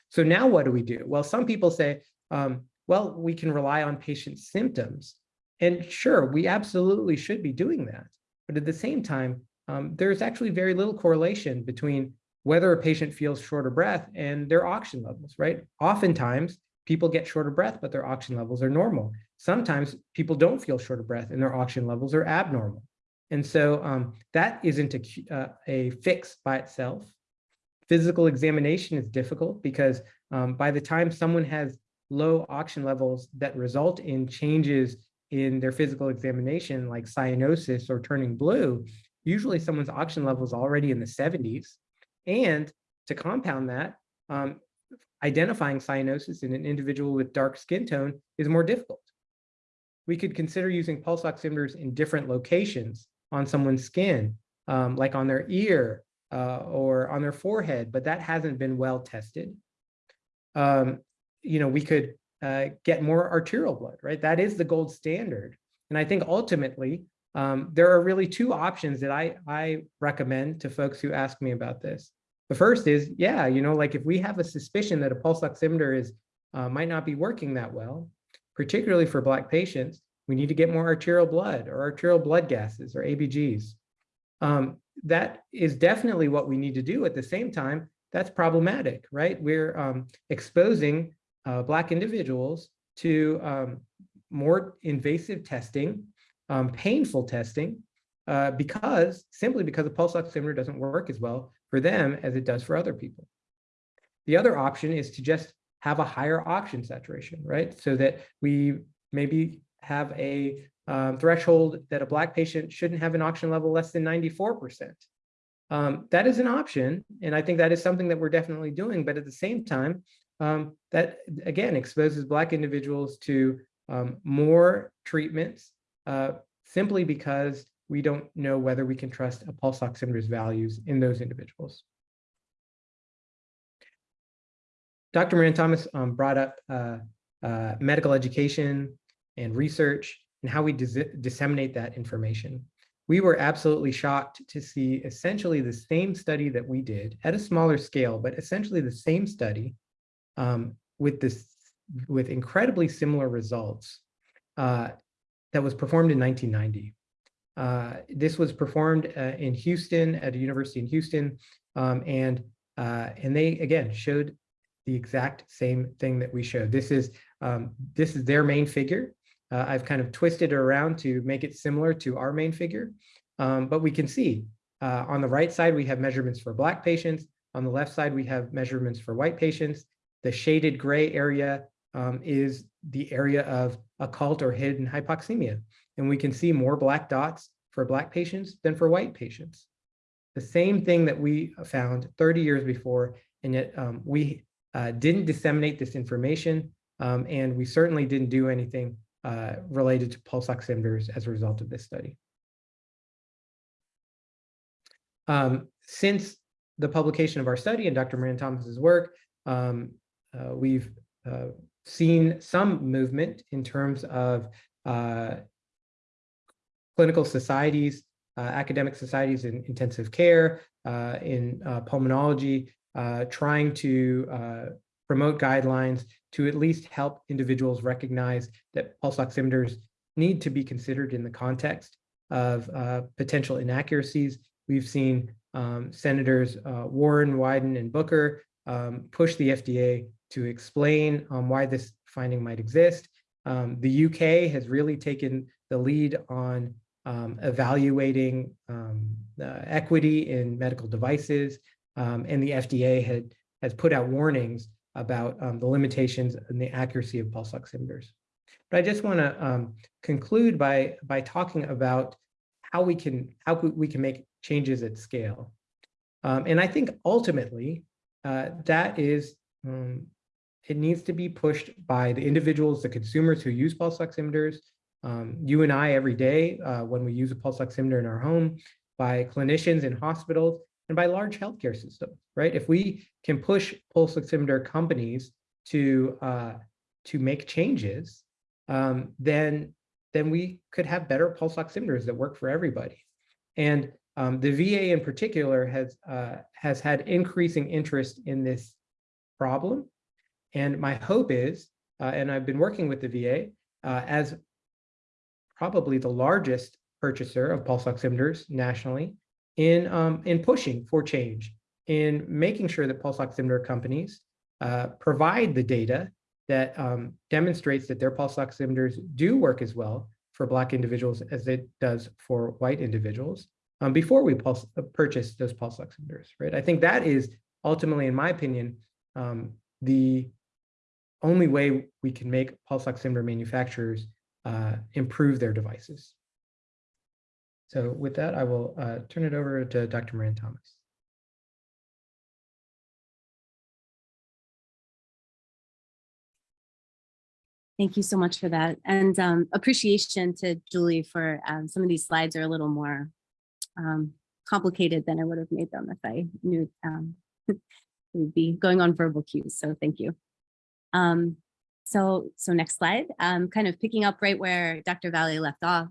So now what do we do? Well, some people say, um, well, we can rely on patient symptoms. And sure, we absolutely should be doing that. But at the same time, um, there's actually very little correlation between whether a patient feels short of breath and their oxygen levels, right? Oftentimes, people get short of breath, but their oxygen levels are normal. Sometimes people don't feel short of breath and their oxygen levels are abnormal. And so um, that isn't a, uh, a fix by itself. Physical examination is difficult because um, by the time someone has low oxygen levels that result in changes in their physical examination, like cyanosis or turning blue, usually someone's oxygen level is already in the 70s. And to compound that, um, identifying cyanosis in an individual with dark skin tone is more difficult. We could consider using pulse oximeters in different locations on someone's skin, um, like on their ear uh, or on their forehead, but that hasn't been well tested. Um, you know, we could uh, get more arterial blood, right? That is the gold standard. And I think ultimately, um, there are really two options that I, I recommend to folks who ask me about this. The first is, yeah, you know, like if we have a suspicion that a pulse oximeter is uh, might not be working that well, particularly for Black patients, we need to get more arterial blood or arterial blood gases or ABGs. Um, that is definitely what we need to do. At the same time, that's problematic, right? We're um, exposing uh, Black individuals to um, more invasive testing, um, painful testing, uh, because simply because the pulse oximeter doesn't work as well for them as it does for other people. The other option is to just have a higher oxygen saturation, right? So that we maybe have a um, threshold that a Black patient shouldn't have an oxygen level less than 94%. Um, that is an option, and I think that is something that we're definitely doing, but at the same time, um, that again exposes Black individuals to um, more treatments uh, simply because we don't know whether we can trust a pulse oximeter's values in those individuals. Dr. Moran Thomas um, brought up uh, uh, medical education and research and how we dis disseminate that information. We were absolutely shocked to see essentially the same study that we did at a smaller scale, but essentially the same study um, with this with incredibly similar results uh, that was performed in 1990. Uh, this was performed uh, in Houston at a university in Houston, um, and uh, and they again showed the exact same thing that we showed. This is um, this is their main figure. Uh, I've kind of twisted it around to make it similar to our main figure, um, but we can see uh, on the right side we have measurements for Black patients. On the left side we have measurements for white patients. The shaded gray area um, is the area of occult or hidden hypoxemia. And we can see more black dots for black patients than for white patients. The same thing that we found 30 years before, and yet um, we uh, didn't disseminate this information, um, and we certainly didn't do anything uh, related to pulse oximeters as a result of this study. Um, since the publication of our study and Dr. Moran Thomas's work, um, uh, we've uh, seen some movement in terms of uh, clinical societies, uh, academic societies in intensive care, in pulmonology, uh, trying to uh, promote guidelines to at least help individuals recognize that pulse oximeters need to be considered in the context of potential inaccuracies. We've seen um, Senators Warren, Wyden, and Booker um, push the FDA to explain um, why this finding might exist. Um, the UK has really taken the lead on um, evaluating um, uh, equity in medical devices, um, and the FDA had has put out warnings about um, the limitations and the accuracy of pulse oximeters. But I just want to conclude by by talking about how we can how we can make changes at scale. and I think ultimately uh, that is um, it needs to be pushed by the individuals, the consumers who use pulse oximeters, um, you and I every day uh, when we use a pulse oximeter in our home, by clinicians in hospitals, and by large healthcare systems, right? If we can push pulse oximeter companies to uh, to make changes, um, then then we could have better pulse oximeters that work for everybody. And um, the VA in particular has, uh, has had increasing interest in this problem. And my hope is, uh, and I've been working with the VA uh, as probably the largest purchaser of pulse oximeters nationally in, um, in pushing for change, in making sure that pulse oximeter companies uh, provide the data that um, demonstrates that their pulse oximeters do work as well for Black individuals as it does for white individuals um, before we pulse, uh, purchase those pulse oximeters, right? I think that is ultimately, in my opinion, um, the only way we can make pulse oximeter manufacturers uh, improve their devices. So with that, I will uh, turn it over to Dr. Moran Thomas. Thank you so much for that. And um, appreciation to Julie for um, some of these slides are a little more um, complicated than I would have made them if I knew um, we'd be going on verbal cues. So thank you. Um, so, so next slide, um, kind of picking up right where Dr. Valley left off.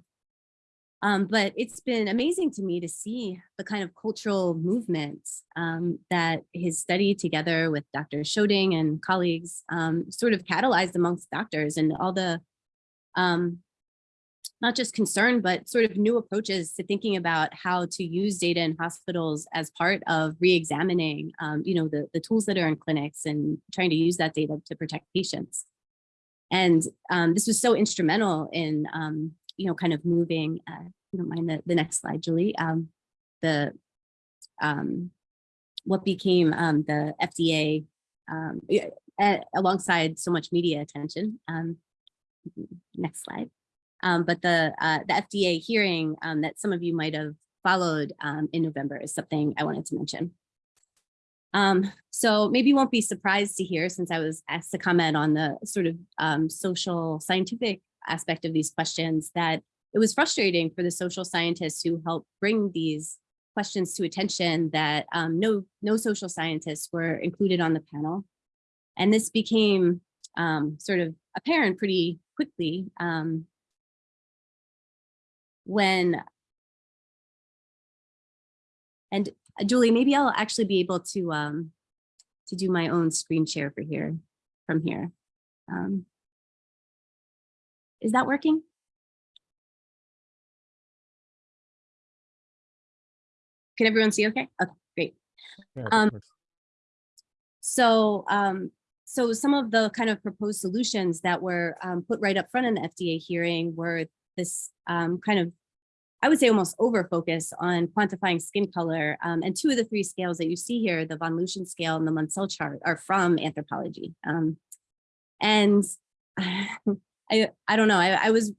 Um, but it's been amazing to me to see the kind of cultural movement um, that his study together with Dr. Sjoding and colleagues um, sort of catalyzed amongst doctors and all the um, not just concern, but sort of new approaches to thinking about how to use data in hospitals as part of re-examining, um, you know, the, the tools that are in clinics and trying to use that data to protect patients. And um, this was so instrumental in, you know, kind of moving, uh, you don't mind the, the next slide, Julie, um, the, um, what became um, the FDA um, alongside so much media attention. Um, next slide. Um, but the uh, the FDA hearing um, that some of you might have followed um, in November is something I wanted to mention. Um, so maybe you won't be surprised to hear, since I was asked to comment on the sort of um, social scientific aspect of these questions, that it was frustrating for the social scientists who helped bring these questions to attention that um, no, no social scientists were included on the panel. And this became sort of apparent pretty quickly um, when and uh, Julie, maybe I'll actually be able to um, to do my own screen share for here from here. Is that working? Can everyone see okay? Okay, great. Um. So, um, so some of the kind of proposed solutions that were um, put right up front in the FDA hearing were this um, kind of, I would say almost over focus on quantifying skin color. Um, and two of the three scales that you see here, the von Luschan scale and the Munsell chart are from anthropology. Um, and I, I don't know, I, I was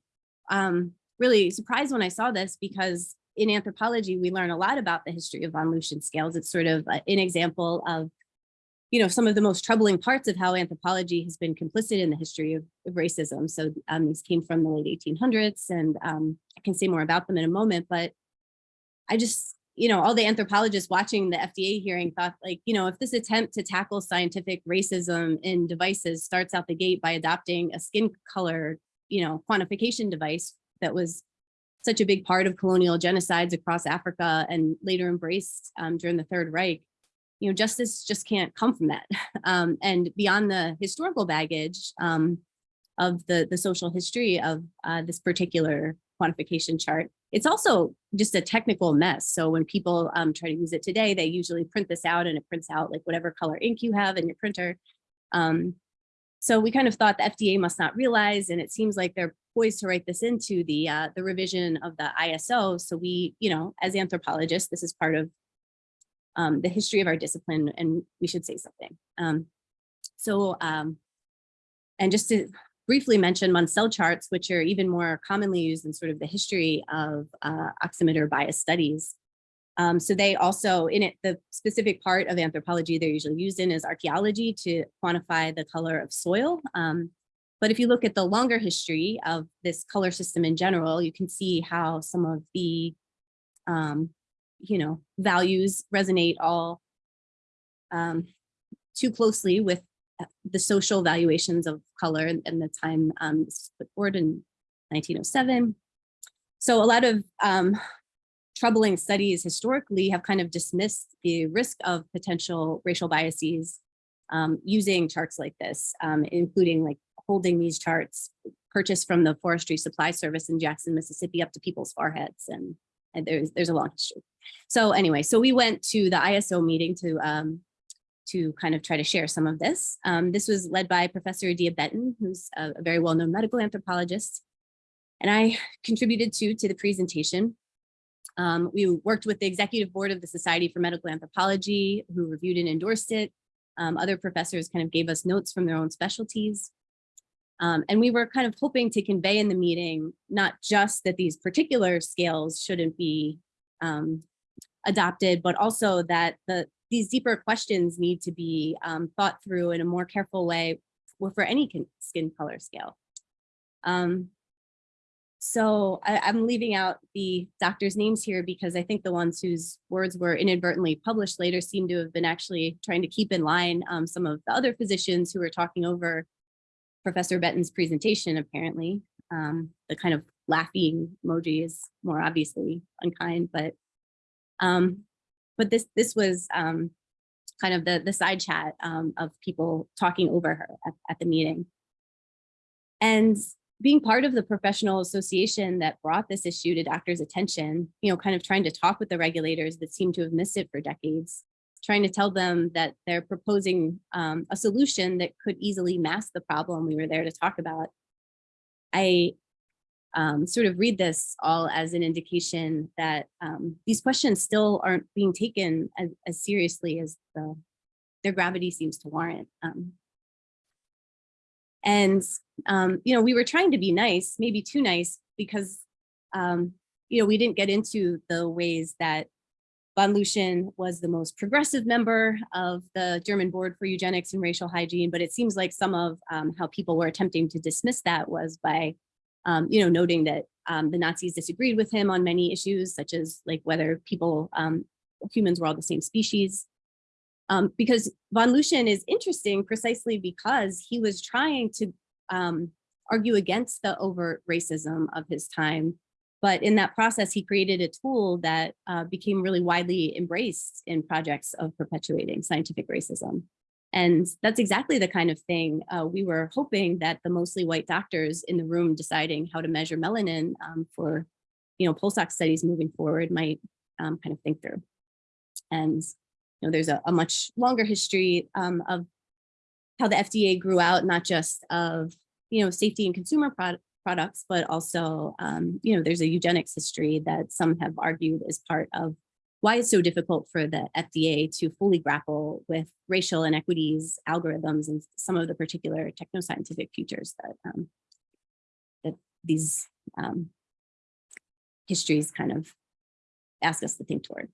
um, really surprised when I saw this because in anthropology, we learn a lot about the history of von Luschan scales. It's sort of an example of you know, some of the most troubling parts of how anthropology has been complicit in the history of, of racism. So um, these came from the late 1800s and um, I can say more about them in a moment, but I just, you know, all the anthropologists watching the FDA hearing thought like, you know, if this attempt to tackle scientific racism in devices starts out the gate by adopting a skin color, you know, quantification device that was such a big part of colonial genocides across Africa and later embraced um, during the Third Reich, you know, justice just can't come from that. Um, and beyond the historical baggage um, of the, the social history of uh, this particular quantification chart, it's also just a technical mess. So when people um, try to use it today, they usually print this out and it prints out like whatever color ink you have in your printer. Um, so we kind of thought the FDA must not realize, and it seems like they're poised to write this into the uh, the revision of the ISO. So we, you know, as anthropologists, this is part of um, the history of our discipline and we should say something. Um, so, um, and just to briefly mention Munsell charts, which are even more commonly used in sort of the history of uh, oximeter bias studies. Um, so they also, in it, the specific part of anthropology they're usually used in is archaeology to quantify the color of soil. Um, but if you look at the longer history of this color system in general, you can see how some of the um, you know, values resonate all um, too closely with uh, the social valuations of color and, the time um, put forward in 1907. So a lot of um, troubling studies historically have kind of dismissed the risk of potential racial biases um, using charts like this, um, including like holding these charts purchased from the Forestry Supply Service in Jackson, Mississippi, up to people's foreheads, and, and there's there's a long history. So anyway, so we went to the ISO meeting to um, to kind of try to share some of this. Um, this was led by Professor Adia Benton, who's a, a very well-known medical anthropologist, and I contributed to to the presentation. Um, we worked with the executive board of the Society for Medical Anthropology, who reviewed and endorsed it. Um, other professors kind of gave us notes from their own specialties. Um, and we were kind of hoping to convey in the meeting, not just that these particular scales shouldn't be um, adopted, but also that the these deeper questions need to be um, thought through in a more careful way for for any skin color scale. Um, so I, I'm leaving out the doctors' names here because I think the ones whose words were inadvertently published later seem to have been actually trying to keep in line um, some of the other physicians who were talking over Professor Benton's presentation, apparently. Um, the kind of laughing emoji is more obviously unkind, but um, but this this was um, kind of the the side chat um, of people talking over her at, at the meeting. And being part of the professional association that brought this issue to doctors' attention, you know, kind of trying to talk with the regulators that seem to have missed it for decades, trying to tell them that they're proposing um, a solution that could easily mask the problem we were there to talk about. I um, sort of read this all as an indication that um, these questions still aren't being taken as, as seriously as the, their gravity seems to warrant. Um, and, um, you know, we were trying to be nice, maybe too nice, because, um, you know, we didn't get into the ways that Von Luschan was the most progressive member of the German Board for Eugenics and Racial Hygiene, but it seems like some of um, how people were attempting to dismiss that was by, um, you know, noting that um, the Nazis disagreed with him on many issues, such as like whether people, um, humans were all the same species. Um, because von Luschan is interesting precisely because he was trying to um, argue against the overt racism of his time. But in that process, he created a tool that uh, became really widely embraced in projects of perpetuating scientific racism. And that's exactly the kind of thing uh, we were hoping that the mostly white doctors in the room deciding how to measure melanin um, for, you know, pulse ox studies moving forward might um, kind of think through. And you know, there's a, a much longer history um, of how the FDA grew out, not just of, you know, safety and consumer pro products, but also, um, you know, there's a eugenics history that some have argued is part of why it's so difficult for the FDA to fully grapple with racial inequities, algorithms, and some of the particular technoscientific futures that, um, that these um, histories kind of ask us to think toward.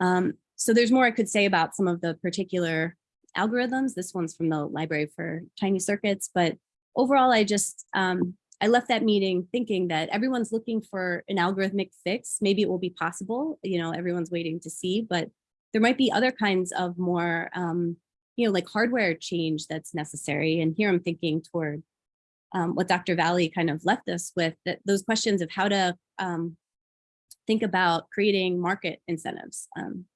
Um, so there's more I could say about some of the particular algorithms. This one's from the Library for Tiny Circuits, but overall, I just, um, I left that meeting thinking that everyone's looking for an algorithmic fix. Maybe it will be possible, you know, everyone's waiting to see, but there might be other kinds of more, um, you know, like hardware change that's necessary. And here I'm thinking toward um, what Dr. Valley kind of left us with, that those questions of how to um, think about creating market incentives. Um,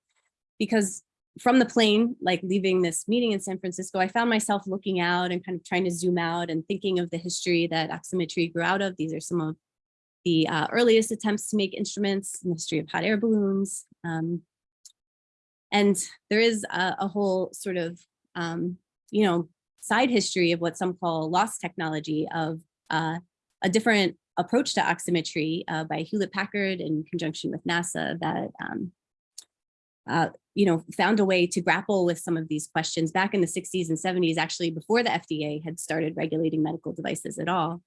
because from the plane, like leaving this meeting in San Francisco, I found myself looking out and kind of trying to zoom out and thinking of the history that oximetry grew out of. These are some of the uh, earliest attempts to make instruments in the history of hot air balloons. Um, and there is a, a whole sort of, um, you know, side history of what some call lost technology of uh, a different approach to oximetry uh, by Hewlett Packard in conjunction with NASA that, um, uh, you know, found a way to grapple with some of these questions back in the 60s and 70s, actually before the FDA had started regulating medical devices at all.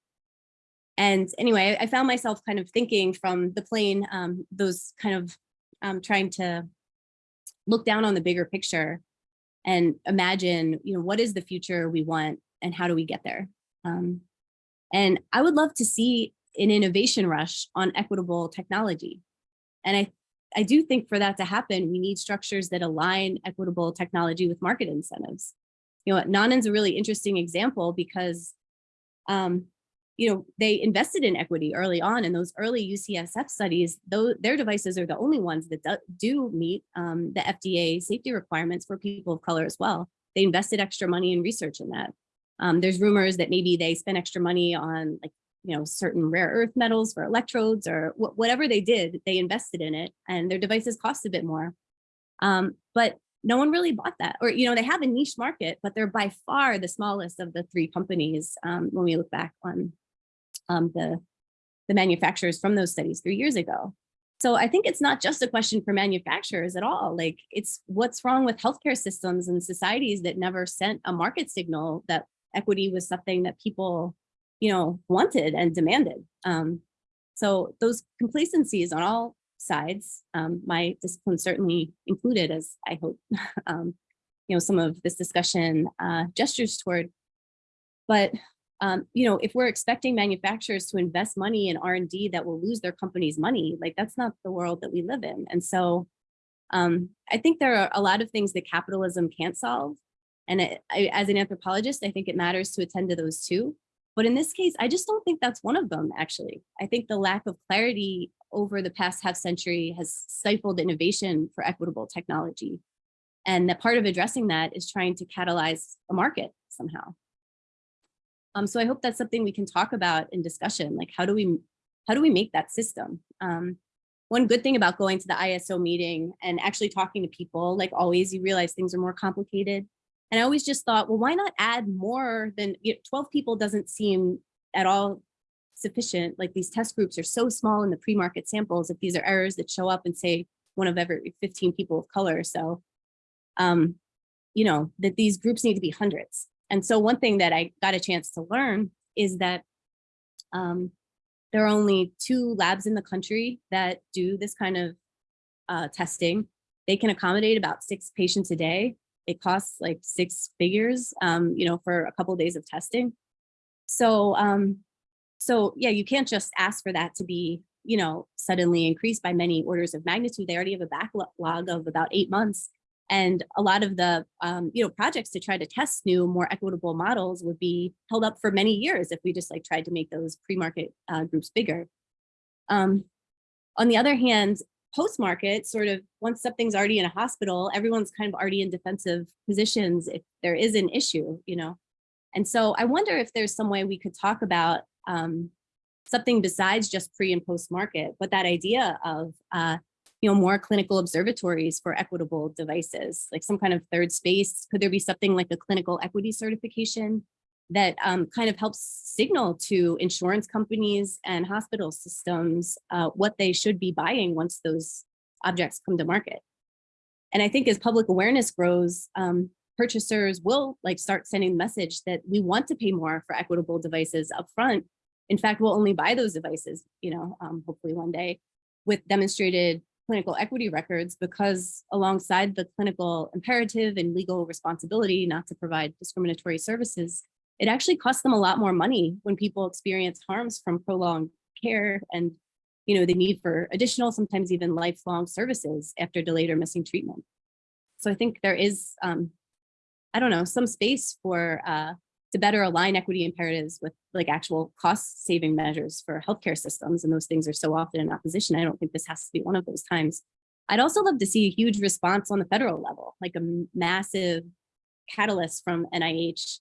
And anyway, I found myself kind of thinking from the plane, um, those kind of um, trying to look down on the bigger picture and imagine, you know, what is the future we want and how do we get there? Um, and I would love to see an innovation rush on equitable technology. And I, I do think for that to happen, we need structures that align equitable technology with market incentives. You know, Nonin's a really interesting example because, um, you know, they invested in equity early on and those early UCSF studies, though their devices are the only ones that do, do meet um, the FDA safety requirements for people of color as well. They invested extra money in research in that. Um, there's rumors that maybe they spent extra money on like, you know, certain rare earth metals for electrodes or wh whatever they did, they invested in it and their devices cost a bit more. Um, but no one really bought that or, you know, they have a niche market, but they're by far the smallest of the three companies um, when we look back on um, the, the manufacturers from those studies three years ago. So I think it's not just a question for manufacturers at all. Like it's what's wrong with healthcare systems and societies that never sent a market signal that equity was something that people, you know, wanted and demanded. Um, so those complacencies on all sides, um, my discipline certainly included, as I hope, um, you know, some of this discussion uh, gestures toward. But um, you know, if we're expecting manufacturers to invest money in R&D that will lose their company's money, like that's not the world that we live in. And so um, I think there are a lot of things that capitalism can't solve. And it, I, as an anthropologist, I think it matters to attend to those too. But in this case, I just don't think that's one of them, actually. I think the lack of clarity over the past half century has stifled innovation for equitable technology. And that part of addressing that is trying to catalyze a market somehow. Um, so I hope that's something we can talk about in discussion, like how do we how do we make that system? Um, one good thing about going to the ISO meeting and actually talking to people, like always, you realize things are more complicated. And I always just thought, well, why not add more than you know, 12 people doesn't seem at all sufficient. Like these test groups are so small in the pre-market samples. If these are errors that show up and say one of every 15 people of color. So, um, you know, that these groups need to be hundreds. And so one thing that I got a chance to learn is that um, there are only two labs in the country that do this kind of uh, testing. They can accommodate about six patients a day. It costs like six figures, um, you know, for a couple of days of testing. So, um, so yeah, you can't just ask for that to be, you know, suddenly increased by many orders of magnitude. They already have a backlog of about eight months. And a lot of the um, you know projects to try to test new, more equitable models would be held up for many years if we just like tried to make those pre-market uh, groups bigger. Um, on the other hand, post-market, sort of once something's already in a hospital, everyone's kind of already in defensive positions if there is an issue, you know. And so I wonder if there's some way we could talk about um, something besides just pre and post-market, but that idea of uh, you know, more clinical observatories for equitable devices, like some kind of third space? Could there be something like a clinical equity certification that um, kind of helps signal to insurance companies and hospital systems uh, what they should be buying once those objects come to market? And I think as public awareness grows, um, purchasers will like start sending the message that we want to pay more for equitable devices upfront. In fact, we'll only buy those devices, you know, um, hopefully one day with demonstrated clinical equity records because alongside the clinical imperative and legal responsibility not to provide discriminatory services, it actually costs them a lot more money when people experience harms from prolonged care and you know the need for additional, sometimes even lifelong services after delayed or missing treatment. So I think there is, um, I don't know, some space for uh, to better align equity imperatives with like actual cost saving measures for healthcare systems. And those things are so often in opposition. I don't think this has to be one of those times. I'd also love to see a huge response on the federal level, like a massive catalyst from NIH,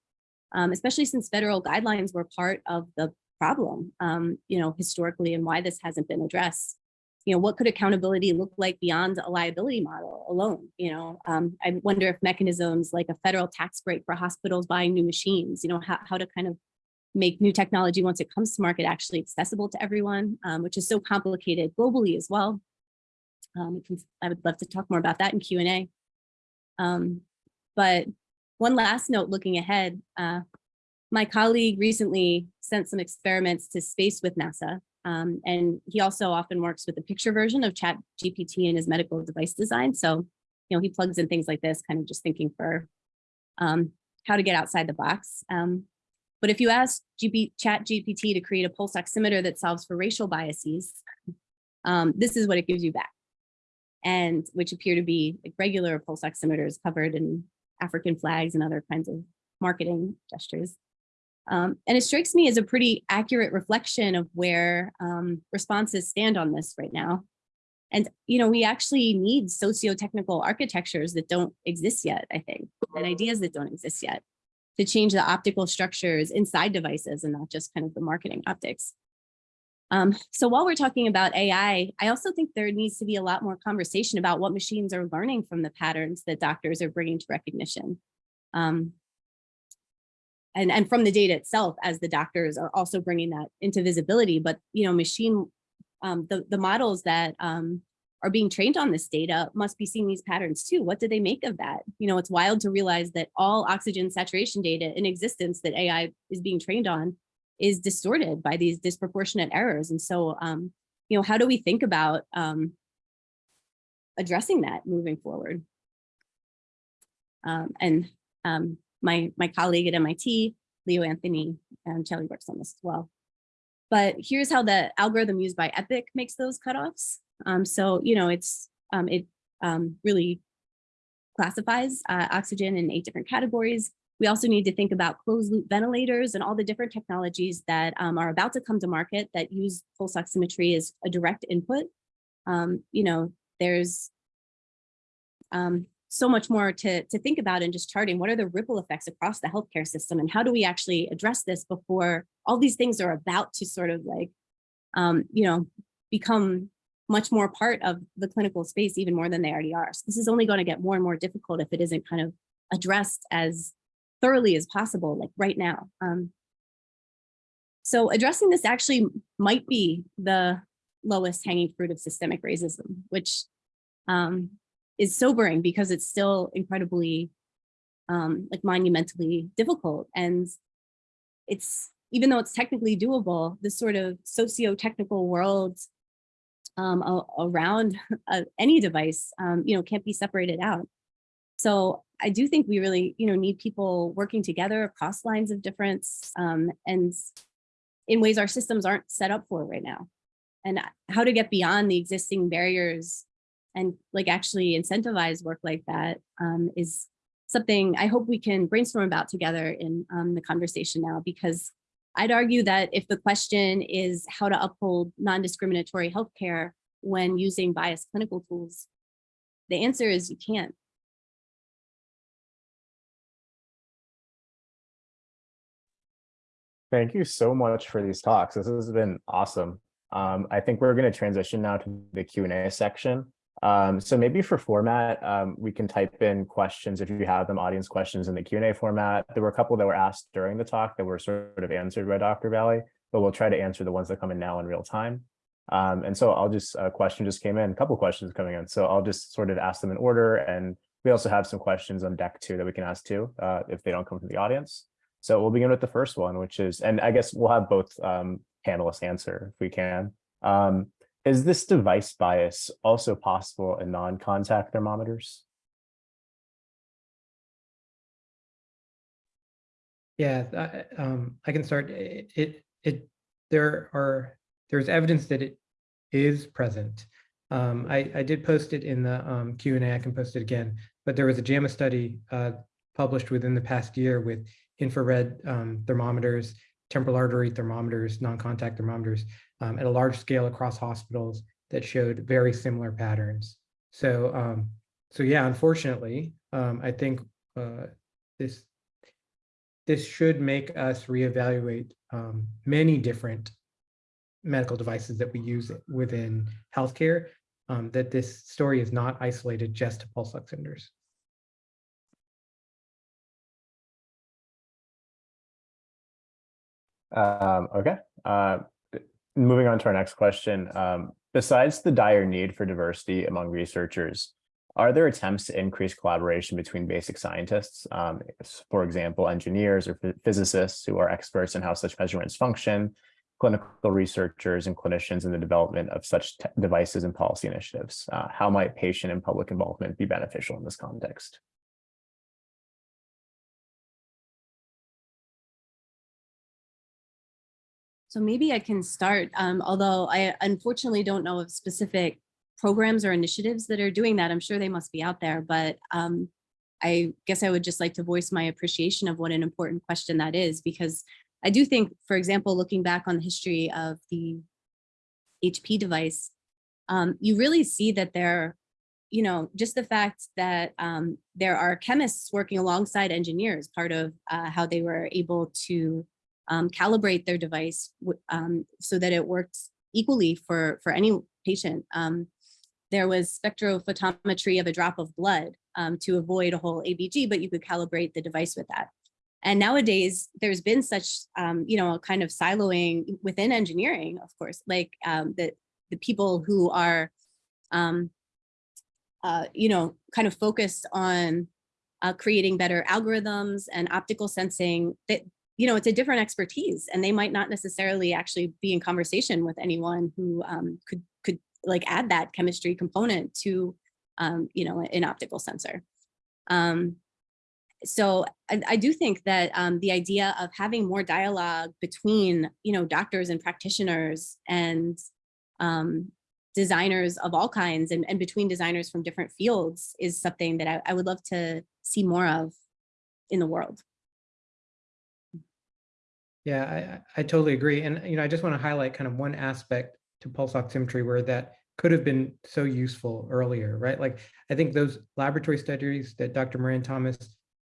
um, especially since federal guidelines were part of the problem, um, you know, historically and why this hasn't been addressed you know, what could accountability look like beyond a liability model alone? You know, um, I wonder if mechanisms like a federal tax break for hospitals buying new machines, you know, how, how to kind of make new technology once it comes to market actually accessible to everyone, um, which is so complicated globally as well. Um, I would love to talk more about that in Q&A. Um, but one last note looking ahead, uh, my colleague recently sent some experiments to space with NASA um, and he also often works with the picture version of chat GPT in his medical device design. So, you know, he plugs in things like this, kind of just thinking for um, how to get outside the box. Um, but if you ask GP, chat GPT to create a pulse oximeter that solves for racial biases, um, this is what it gives you back. And which appear to be like regular pulse oximeters covered in African flags and other kinds of marketing gestures. Um, and it strikes me as a pretty accurate reflection of where um, responses stand on this right now. And, you know, we actually need socio-technical architectures that don't exist yet, I think, and ideas that don't exist yet to change the optical structures inside devices and not just kind of the marketing optics. Um, so while we're talking about AI, I also think there needs to be a lot more conversation about what machines are learning from the patterns that doctors are bringing to recognition. Um, and, and from the data itself as the doctors are also bringing that into visibility, but you know, machine, um, the, the models that um, are being trained on this data must be seeing these patterns too. What do they make of that? You know, it's wild to realize that all oxygen saturation data in existence that AI is being trained on is distorted by these disproportionate errors. And so, um, you know, how do we think about um, addressing that moving forward? Um, and um, my, my colleague at MIT, Leo Anthony, and Kelly works on this as well. But here's how the algorithm used by EPIC makes those cutoffs. Um, so, you know, it's um, it really classifies uh, oxygen in eight different categories. We also need to think about closed loop ventilators and all the different technologies that um, are about to come to market that use pulse oximetry as a direct input. Um, you know, there's um, so much more to, to think about in just charting what are the ripple effects across the healthcare system and how do we actually address this before all these things are about to sort of like, um, you know, become much more part of the clinical space even more than they already are. So this is only going to get more and more difficult if it isn't kind of addressed as thoroughly as possible, like right now. Um, so addressing this actually might be the lowest hanging fruit of systemic racism, which um, is sobering because it's still incredibly um, like monumentally difficult. And it's, even though it's technically doable, this sort of socio-technical world um, around uh, any device, um, you know, can't be separated out. So I do think we really, you know, need people working together across lines of difference um, and in ways our systems aren't set up for right now. And how to get beyond the existing barriers and like actually incentivize work like that um, is something I hope we can brainstorm about together in um, the conversation now, because I'd argue that if the question is how to uphold non-discriminatory healthcare when using biased clinical tools, the answer is you can't. Thank you so much for these talks. This has been awesome. Um, I think we're going to transition now to the Q&A section. Um, so maybe for format, um, we can type in questions if you have them, audience questions in the Q&A format. There were a couple that were asked during the talk that were sort of answered by Dr. Valley, but we'll try to answer the ones that come in now in real time. Um, and so I'll just, a question just came in, a couple questions coming in. So I'll just sort of ask them in order. And we also have some questions on deck too that we can ask too, uh, if they don't come from the audience. So we'll begin with the first one, which is, and I guess we'll have both um, panelists answer if we can. Um, is this device bias also possible in non-contact thermometers? Yeah, I, um, I can start. It, it, it, there are, there's evidence that it is present. Um, I, I did post it in the um, Q&A, I can post it again, but there was a JAMA study uh, published within the past year with infrared um, thermometers, temporal artery thermometers, non-contact thermometers um, at a large scale across hospitals that showed very similar patterns. So, um, so yeah, unfortunately, um, I think uh, this this should make us reevaluate um, many different medical devices that we use within healthcare. Um, that this story is not isolated just to pulse oximeters. Um, okay. Uh, moving on to our next question. Um, besides the dire need for diversity among researchers, are there attempts to increase collaboration between basic scientists, um, for example, engineers or physicists who are experts in how such measurements function, clinical researchers and clinicians in the development of such devices and policy initiatives? Uh, how might patient and public involvement be beneficial in this context? So maybe I can start, um, although I unfortunately don't know of specific programs or initiatives that are doing that. I'm sure they must be out there, but um, I guess I would just like to voice my appreciation of what an important question that is, because I do think, for example, looking back on the history of the HP device, um, you really see that there, you know, just the fact that um, there are chemists working alongside engineers, part of uh, how they were able to um, calibrate their device um, so that it works equally for, for any patient. Um, there was spectrophotometry of a drop of blood um, to avoid a whole ABG, but you could calibrate the device with that. And nowadays, there's been such, um, you know, a kind of siloing within engineering, of course, like um, the, the people who are, uh, you know, kind of focused on uh, creating better algorithms and optical sensing that, you know, it's a different expertise and they might not necessarily actually be in conversation with anyone who um, could, could like add that chemistry component to, um, you know, an optical sensor. Um, so I, I do think that um, the idea of having more dialogue between, you know, doctors and practitioners and um, designers of all kinds and, and between designers from different fields is something that I, I would love to see more of in the world. Yeah, I, I totally agree. And, you know, I just want to highlight kind of one aspect to pulse oximetry where that could have been so useful earlier, right? Like, I think those laboratory studies that Dr. Moran Thomas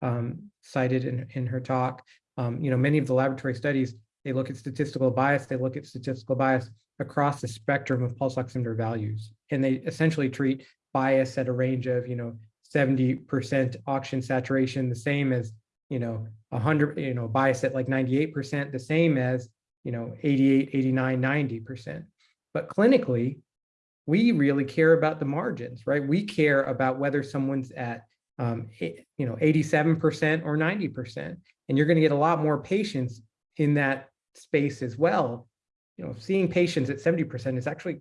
um, cited in, in her talk, um, you know, many of the laboratory studies, they look at statistical bias, they look at statistical bias across the spectrum of pulse oximeter values. And they essentially treat bias at a range of, you know, 70% oxygen saturation, the same as, you know, 100, you know, bias at like 98%, the same as, you know, 88, 89, 90%. But clinically, we really care about the margins, right? We care about whether someone's at, um, you know, 87% or 90%. And you're going to get a lot more patients in that space as well. You know, seeing patients at 70% is actually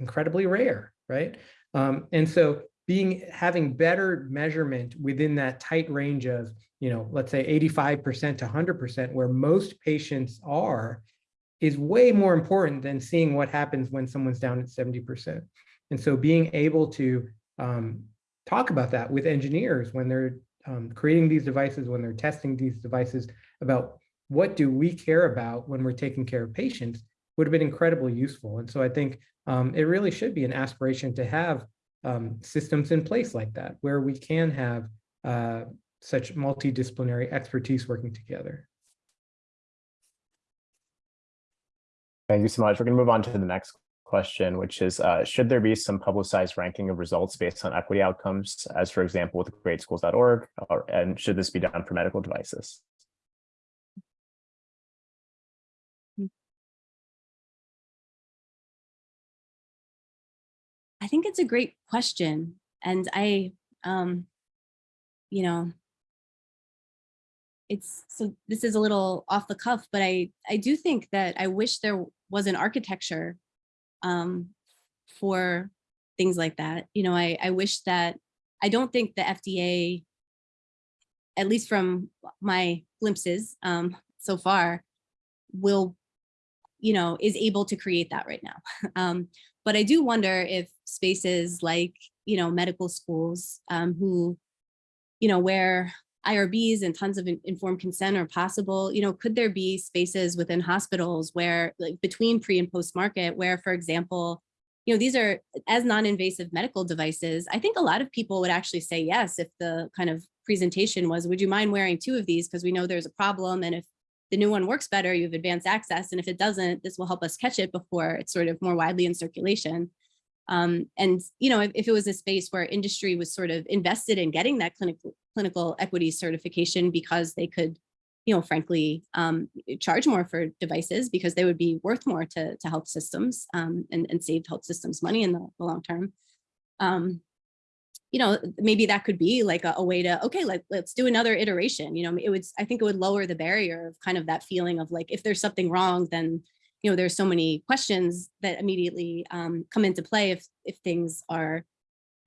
incredibly rare, right? Um, and so being having better measurement within that tight range of, you know, let's say 85% to 100%, where most patients are, is way more important than seeing what happens when someone's down at 70%. And so being able to um, talk about that with engineers when they're um, creating these devices, when they're testing these devices about what do we care about when we're taking care of patients would have been incredibly useful. And so I think um, it really should be an aspiration to have um, systems in place like that, where we can have uh, such multidisciplinary expertise working together. Thank you so much. We're going to move on to the next question, which is, uh, should there be some publicized ranking of results based on equity outcomes, as for example, with gradeschools.org, or, and should this be done for medical devices? I think it's a great question. And I, um, you know, it's so this is a little off the cuff, but I, I do think that I wish there was an architecture um, for things like that. You know, I, I wish that I don't think the FDA, at least from my glimpses um, so far, will, you know, is able to create that right now. um, but I do wonder if spaces like, you know, medical schools um, who, you know, where IRBs and tons of informed consent are possible, you know, could there be spaces within hospitals where like between pre and post market where, for example, you know, these are as non-invasive medical devices. I think a lot of people would actually say yes if the kind of presentation was, would you mind wearing two of these? Because we know there's a problem. And if the new one works better, you have advanced access. And if it doesn't, this will help us catch it before it's sort of more widely in circulation. Um, and, you know, if, if, it was a space where industry was sort of invested in getting that clinical, clinical equity certification because they could, you know, frankly, um, charge more for devices because they would be worth more to, to health systems um, and, and save health systems money in the, the long term. You know, maybe that could be like a, a way to, okay, like, let's do another iteration. You know, it would, I think it would lower the barrier of kind of that feeling of like, if there's something wrong, then you know, there's so many questions that immediately um, come into play if if things are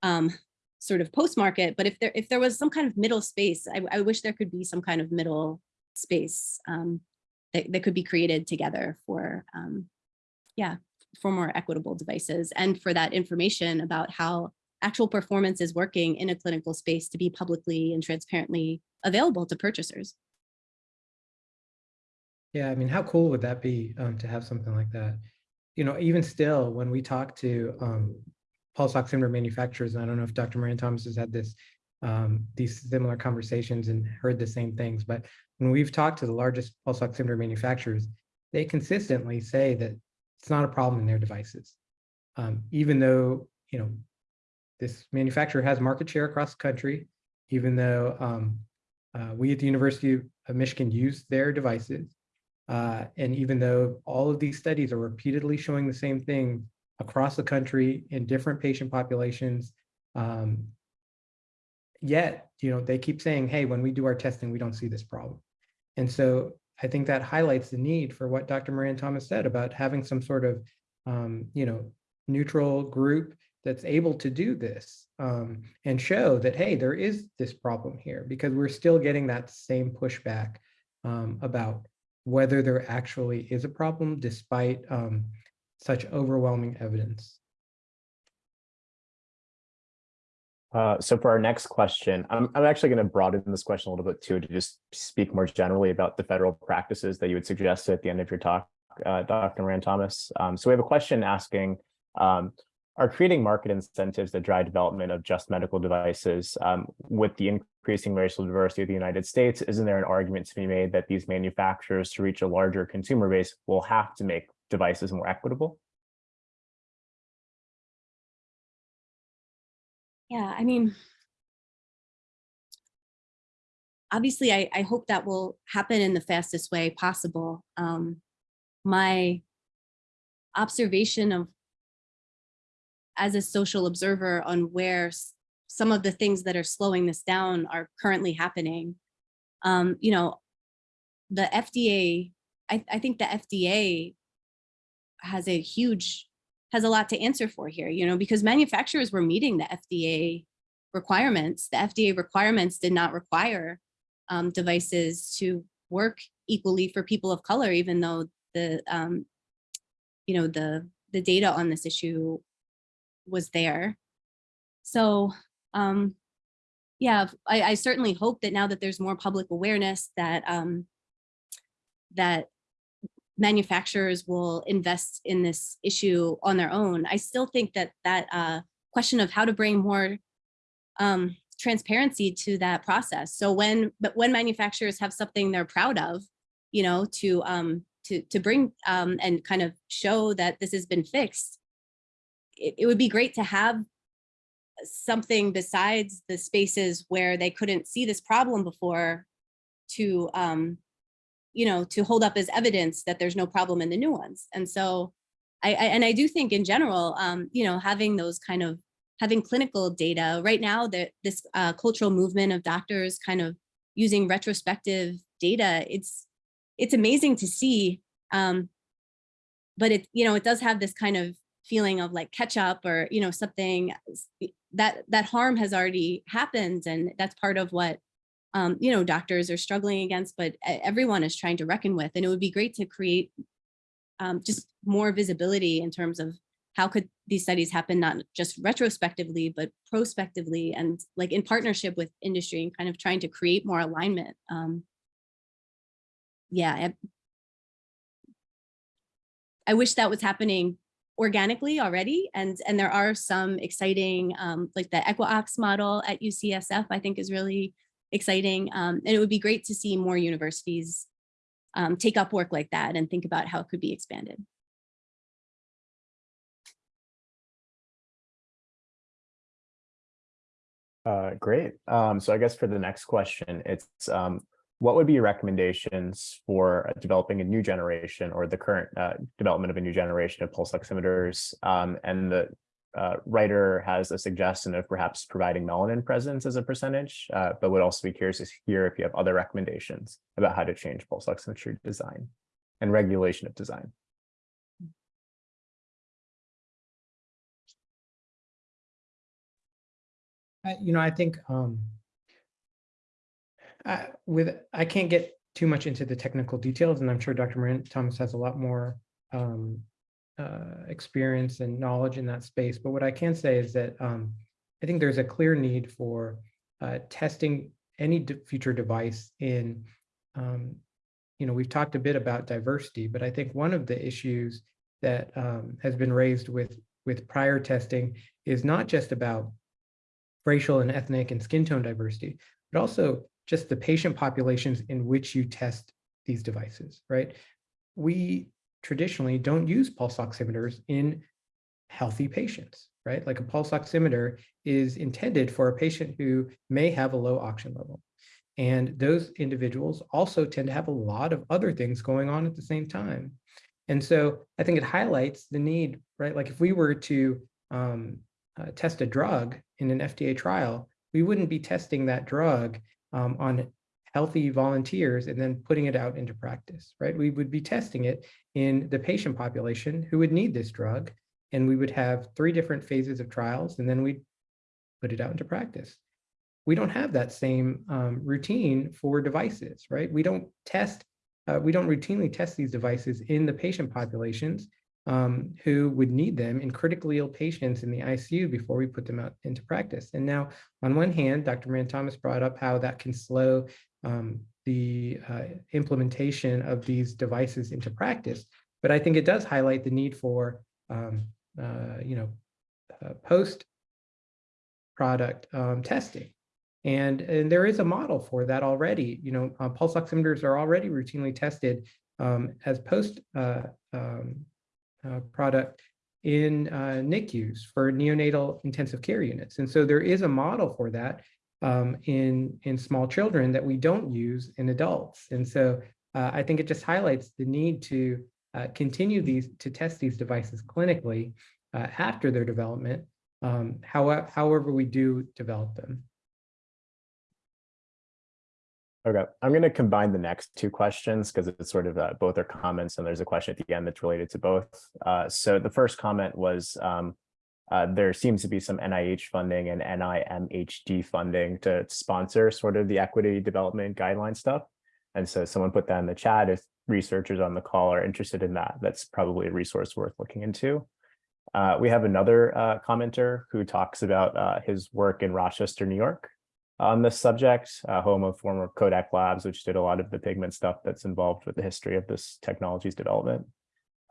um, sort of post-market. But if there if there was some kind of middle space, I, I wish there could be some kind of middle space um, that, that could be created together for, um, yeah, for more equitable devices and for that information about how actual performance is working in a clinical space to be publicly and transparently available to purchasers. Yeah, I mean, how cool would that be um, to have something like that? You know, even still, when we talk to um, pulse oximeter manufacturers, I don't know if Dr. Moran Thomas has had this, um, these similar conversations and heard the same things, but when we've talked to the largest pulse oximeter manufacturers, they consistently say that it's not a problem in their devices. Um, even though, you know, this manufacturer has market share across the country, even though um, uh, we at the University of Michigan use their devices, uh, and even though all of these studies are repeatedly showing the same thing across the country in different patient populations, um, yet, you know, they keep saying, hey, when we do our testing, we don't see this problem. And so I think that highlights the need for what Dr. Moran Thomas said about having some sort of, um, you know, neutral group that's able to do this um, and show that, hey, there is this problem here because we're still getting that same pushback um, about whether there actually is a problem despite um, such overwhelming evidence. Uh, so for our next question, I'm, I'm actually going to broaden this question a little bit too, to just speak more generally about the federal practices that you would suggest at the end of your talk, uh, Dr. Moran Thomas. Um, so we have a question asking, um, are creating market incentives that drive development of just medical devices um, with the increasing racial diversity of the United States, isn't there an argument to be made that these manufacturers to reach a larger consumer base will have to make devices more equitable? Yeah, I mean, obviously, I, I hope that will happen in the fastest way possible. Um, my observation of as a social observer on where some of the things that are slowing this down are currently happening. Um, you know, the FDA, I, I think the FDA has a huge, has a lot to answer for here, you know, because manufacturers were meeting the FDA requirements. The FDA requirements did not require um, devices to work equally for people of color, even though the, um, you know, the, the data on this issue was there. So, um, yeah, I, I certainly hope that now that there's more public awareness that, um, that manufacturers will invest in this issue on their own. I still think that that uh, question of how to bring more um, transparency to that process. So when, but when manufacturers have something they're proud of, you know, to um, to to bring um, and kind of show that this has been fixed, it, it would be great to have something besides the spaces where they couldn't see this problem before to um, you know, to hold up as evidence that there's no problem in the new ones. And so I, I and I do think in general, um, you know, having those kind of having clinical data right now that this uh, cultural movement of doctors kind of using retrospective data, it's it's amazing to see. Um, but it, you know, it does have this kind of feeling of like catch up or, you know, something that that harm has already happened. And that's part of what um, you know, doctors are struggling against, but everyone is trying to reckon with. And it would be great to create um, just more visibility in terms of how could these studies happen, not just retrospectively, but prospectively and like in partnership with industry and kind of trying to create more alignment. Um, yeah, I, I wish that was happening organically already. And, and there are some exciting, um, like the Equiox model at UCSF, I think is really exciting. Um, and it would be great to see more universities um, take up work like that and think about how it could be expanded. Uh, great. Um, so I guess for the next question, it's um, what would be your recommendations for uh, developing a new generation or the current uh, development of a new generation of pulse oximeters? Um, and the uh, writer has a suggestion of perhaps providing melanin presence as a percentage, uh, but would also be curious to hear if you have other recommendations about how to change pulse oximetry design and regulation of design. You know, I think um, I, with I can't get too much into the technical details, and I'm sure Dr. Thomas has a lot more um, uh, experience and knowledge in that space. But what I can say is that um, I think there's a clear need for uh, testing any de future device in um, you know, we've talked a bit about diversity, but I think one of the issues that um, has been raised with with prior testing is not just about racial and ethnic and skin tone diversity, but also just the patient populations in which you test these devices, right? We traditionally don't use pulse oximeters in healthy patients, right? Like a pulse oximeter is intended for a patient who may have a low oxygen level. And those individuals also tend to have a lot of other things going on at the same time. And so I think it highlights the need, right? Like if we were to um, uh, test a drug in an FDA trial, we wouldn't be testing that drug um, on healthy volunteers and then putting it out into practice, right? We would be testing it in the patient population who would need this drug. And we would have three different phases of trials, and then we'd put it out into practice. We don't have that same um, routine for devices, right? We don't test, uh, we don't routinely test these devices in the patient populations um, who would need them in critically ill patients in the ICU before we put them out into practice. And now, on one hand, Dr. Moran Thomas brought up how that can slow um, the uh, implementation of these devices into practice. But I think it does highlight the need for, um, uh, you know, uh, post product um, testing. And, and there is a model for that already. You know, uh, pulse oximeters are already routinely tested um, as post uh, um, product in uh, NICUs for neonatal intensive care units. And so there is a model for that um, in, in small children that we don't use in adults. And so uh, I think it just highlights the need to uh, continue these, to test these devices clinically uh, after their development, um, however, however we do develop them. Okay, I'm going to combine the next two questions because it's sort of uh, both are comments and there's a question at the end that's related to both. Uh, so the first comment was um, uh, there seems to be some NIH funding and NIMHD funding to sponsor sort of the equity development guideline stuff. And so someone put that in the chat. If researchers on the call are interested in that, that's probably a resource worth looking into. Uh, we have another uh, commenter who talks about uh, his work in Rochester, New York on this subject, uh, home of former Kodak Labs, which did a lot of the pigment stuff that's involved with the history of this technology's development.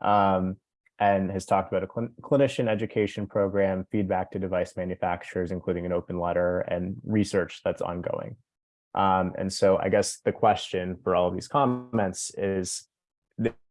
Um, and has talked about a cl clinician education program, feedback to device manufacturers, including an open letter and research that's ongoing. Um, and so I guess the question for all of these comments is,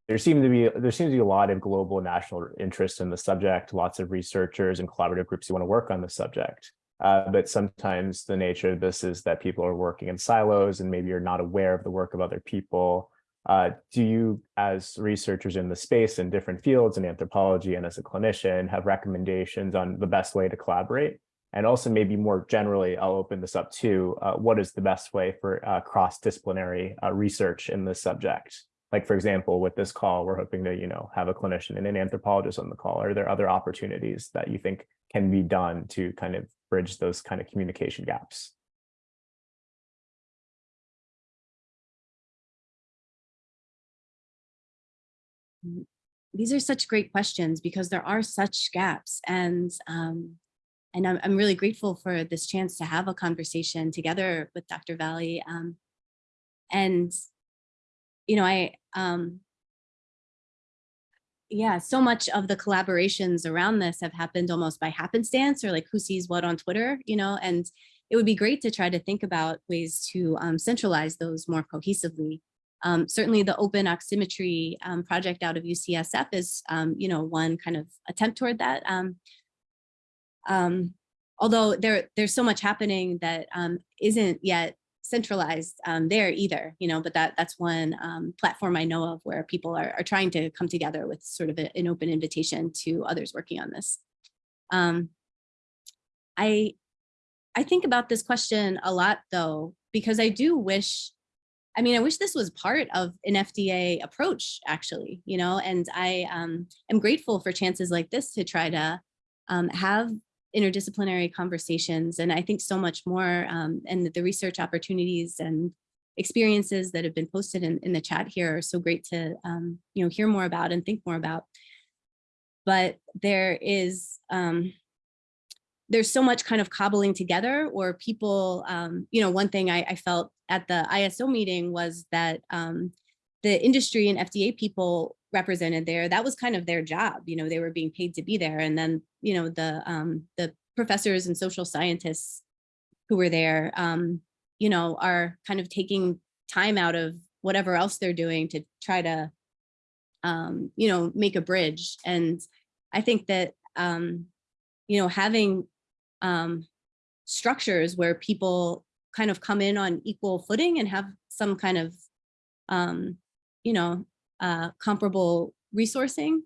there seem to be there seems to be a lot of global and national interest in the subject, lots of researchers and collaborative groups who want to work on the subject. Uh, but sometimes the nature of this is that people are working in silos and maybe you're not aware of the work of other people. Uh, do you, as researchers in the space in different fields in anthropology and as a clinician, have recommendations on the best way to collaborate? And also maybe more generally, I'll open this up to uh, what is the best way for uh, cross-disciplinary uh, research in this subject? Like, for example, with this call, we're hoping to, you know, have a clinician and an anthropologist on the call. Are there other opportunities that you think can be done to kind of bridge those kind of communication gaps? These are such great questions because there are such gaps and um, and I'm, I'm really grateful for this chance to have a conversation together with Dr. Valley. Um, and, you know, I, um, yeah, so much of the collaborations around this have happened almost by happenstance or like who sees what on Twitter, you know, and it would be great to try to think about ways to um, centralize those more cohesively. Um, certainly the open oximetry um, project out of UCSF is, um, you know, one kind of attempt toward that. Um, um, although there, there's so much happening that not yet centralized um, there either, you know, but that that's one um, platform I know of where people are, are trying to come together with sort of a, an open invitation to others working on this. Um, I, I think about this question a lot though, because I do wish, I mean, I wish this was part of an FDA approach actually, you know, and I um, am grateful for chances like this to try to um, have interdisciplinary conversations. And I think so much more um, and the research opportunities and experiences that have been posted in, in the chat here are so great to um, you know hear more about and think more about. But there is um, there's so much kind of cobbling together or people, um, you know, one thing I, I, felt at the ISO meeting was that um, the industry and FDA people represented there, that was kind of their job. You know, they were being paid to be there. And then, you know, the um, the professors and social scientists who were there, um, you know, are kind of taking time out of whatever else they're doing to try to, um, you know, make a bridge. And I think that, um, you know, having um, structures where people kind of come in on equal footing and have some kind of, um, you know, uh, comparable resourcing.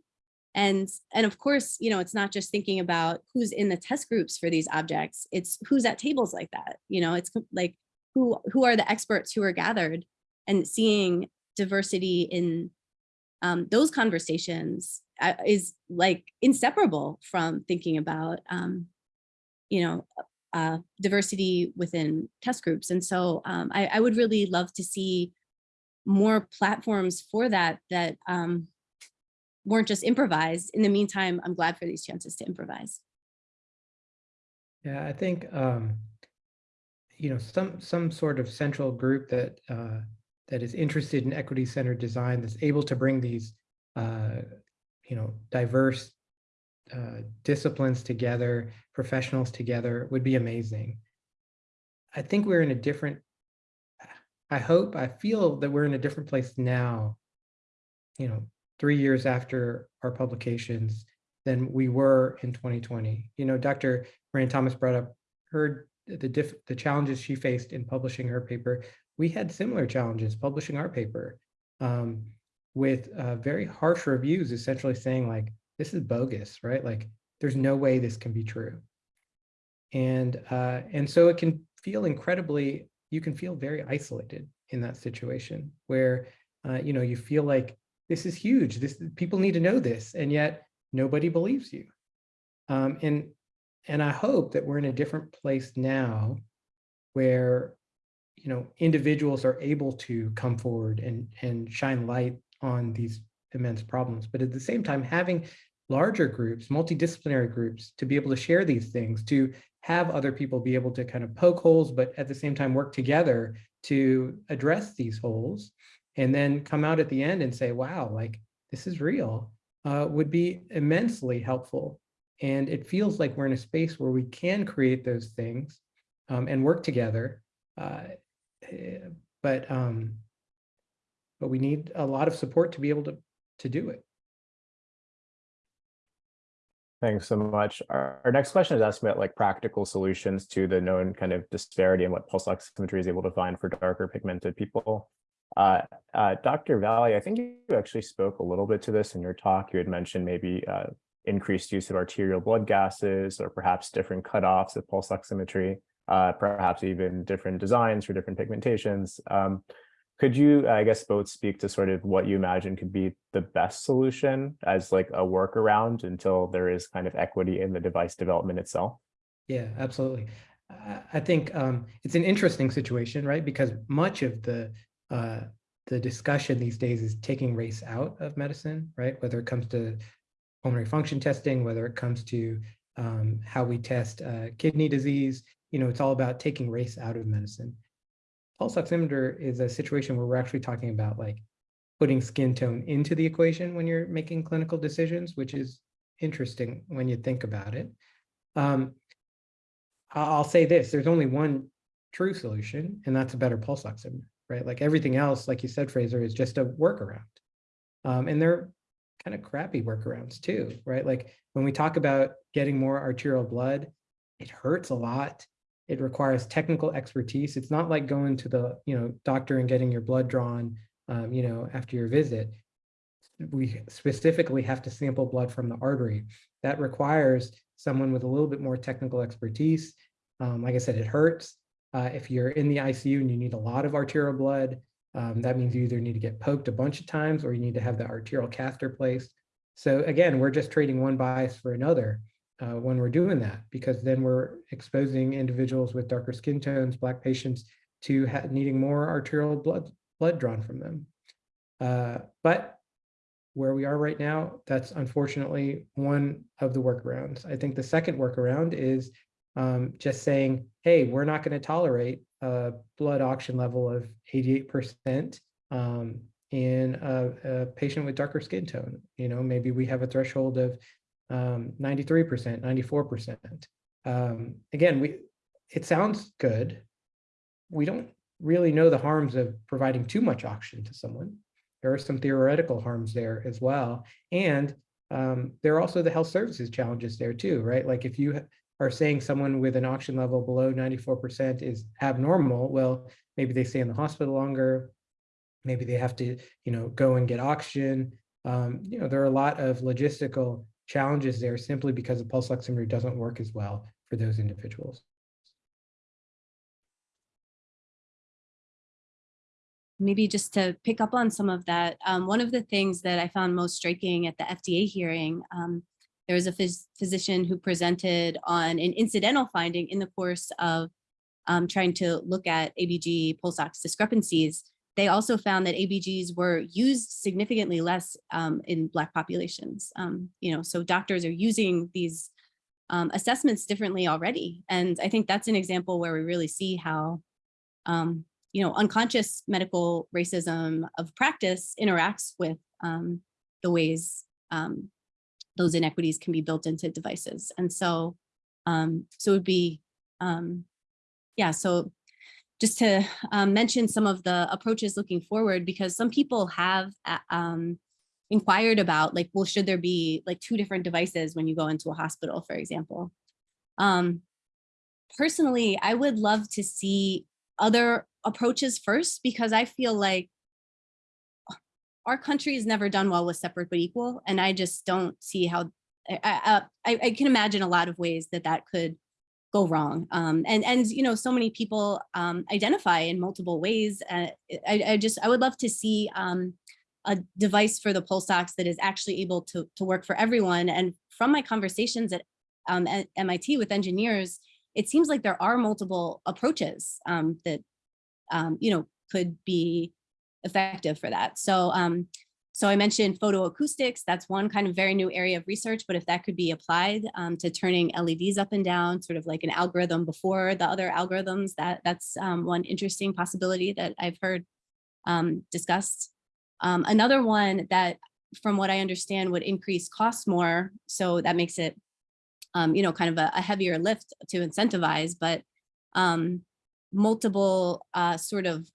And, and of course, you know, it's not just thinking about who's in the test groups for these objects, it's who's at tables like that. You know, it's like who, who are the experts who are gathered and seeing diversity in um, those conversations uh, is like inseparable from thinking about, um, you know, uh, diversity within test groups. And so um, I, I would really love to see more platforms for that that um, weren't just improvised. In the meantime, I'm glad for these chances to improvise. Yeah, I think, um, you know, some, some sort of central group that, uh, that is interested in equity centered design that's able to bring these, uh, you know, diverse uh, disciplines together, professionals together would be amazing. I think we're in a different, I hope, I feel that we're in a different place now, you know, three years after our publications than we were in 2020. You know, Dr. Moran Thomas brought up her the diff, the challenges she faced in publishing her paper. We had similar challenges publishing our paper um, with uh, very harsh reviews, essentially saying like, this is bogus, right? Like, there's no way this can be true. And uh, and so it can feel incredibly, you can feel very isolated in that situation where, uh, you know, you feel like this is huge. This people need to know this, and yet nobody believes you. Um, and and I hope that we're in a different place now where, you know, individuals are able to come forward and and shine light on these immense problems. But at the same time, having larger groups, multidisciplinary groups, to be able to share these things, to have other people be able to kind of poke holes, but at the same time work together to address these holes, and then come out at the end and say, wow, like this is real, uh, would be immensely helpful. And it feels like we're in a space where we can create those things um, and work together. Uh, eh, but um, but we need a lot of support to be able to to do it. Thanks so much. Our, our next question is asking about like practical solutions to the known kind of disparity in what pulse oximetry is able to find for darker pigmented people. Uh, uh, Dr. Valley, I think you actually spoke a little bit to this in your talk. You had mentioned maybe uh, increased use of arterial blood gases or perhaps different cutoffs of pulse oximetry, uh, perhaps even different designs for different pigmentations. Um, could you, I guess, both speak to sort of what you imagine could be the best solution as like a workaround until there is kind of equity in the device development itself? Yeah, absolutely. I- I think um, it's an interesting situation, right? Because much of the uh, the discussion these days is taking race out of medicine, right? Whether it comes to pulmonary function testing, whether it comes to um, how we test uh, kidney disease, you know, it's all about taking race out of medicine pulse oximeter is a situation where we're actually talking about like putting skin tone into the equation when you're making clinical decisions, which is interesting when you think about it. Um, I'll say this, there's only one true solution, and that's a better pulse oximeter, right? Like everything else, like you said, Fraser, is just a workaround. Um, and they're kind of crappy workarounds too, right? Like when we talk about getting more arterial blood, it hurts a lot it requires technical expertise. It's not like going to the you know doctor and getting your blood drawn, um, you know, after your visit. We specifically have to sample blood from the artery. That requires someone with a little bit more technical expertise. Um, like I said, it hurts. Uh, if you're in the ICU and you need a lot of arterial blood, um, that means you either need to get poked a bunch of times or you need to have the arterial catheter placed. So again, we're just trading one bias for another uh, when we're doing that, because then we're exposing individuals with darker skin tones, Black patients, to needing more arterial blood, blood drawn from them. Uh, but where we are right now, that's unfortunately one of the workarounds. I think the second workaround is um, just saying, hey, we're not going to tolerate a blood oxygen level of 88% um, in a, a patient with darker skin tone. You know, maybe we have a threshold of um, 93%, 94%. Um, again, we it sounds good. We don't really know the harms of providing too much oxygen to someone. There are some theoretical harms there as well. And um, there are also the health services challenges there too, right? Like if you are saying someone with an oxygen level below 94% is abnormal, well, maybe they stay in the hospital longer. Maybe they have to, you know, go and get oxygen. Um, you know, there are a lot of logistical challenges there simply because the pulse oximeter doesn't work as well for those individuals. maybe just to pick up on some of that, um, one of the things that I found most striking at the FDA hearing, um, there was a phys physician who presented on an incidental finding in the course of um, trying to look at ABG pulse ox discrepancies. They also found that ABGs were used significantly less um, in Black populations. Um, you know, so doctors are using these um, assessments differently already. And I think that's an example where we really see how um, you know, unconscious medical racism of practice interacts with um, the ways um, those inequities can be built into devices. And so, so it would be, yeah, so just to um, mention some of the approaches looking forward, because some people have uh, um, inquired about like, well, should there be like two different devices when you go into a hospital, for example? Um, personally, I would love to see other approaches first because I feel like our country has never done well with separate but equal. And I just don't see how, I, I, I can imagine a lot of ways that that could go wrong. Um, and, and, you know, so many people um, identify in multiple ways. Uh, I, I just, I would love to see um, a device for the pulse ox that is actually able to, to work for everyone. And from my conversations at, um, at MIT with engineers, it seems like there are multiple approaches um, that um, you know, could be effective for that. So, um, so I mentioned photoacoustics. That's one kind of very new area of research, but if that could be applied um, to turning LEDs up and down, sort of like an algorithm before the other algorithms, that that's um, one interesting possibility that I've heard um, discussed. Um, another one that, from what I understand, would increase costs more. So that makes it, um, you know, kind of a, a heavier lift to incentivize, but um, multiple uh, sort of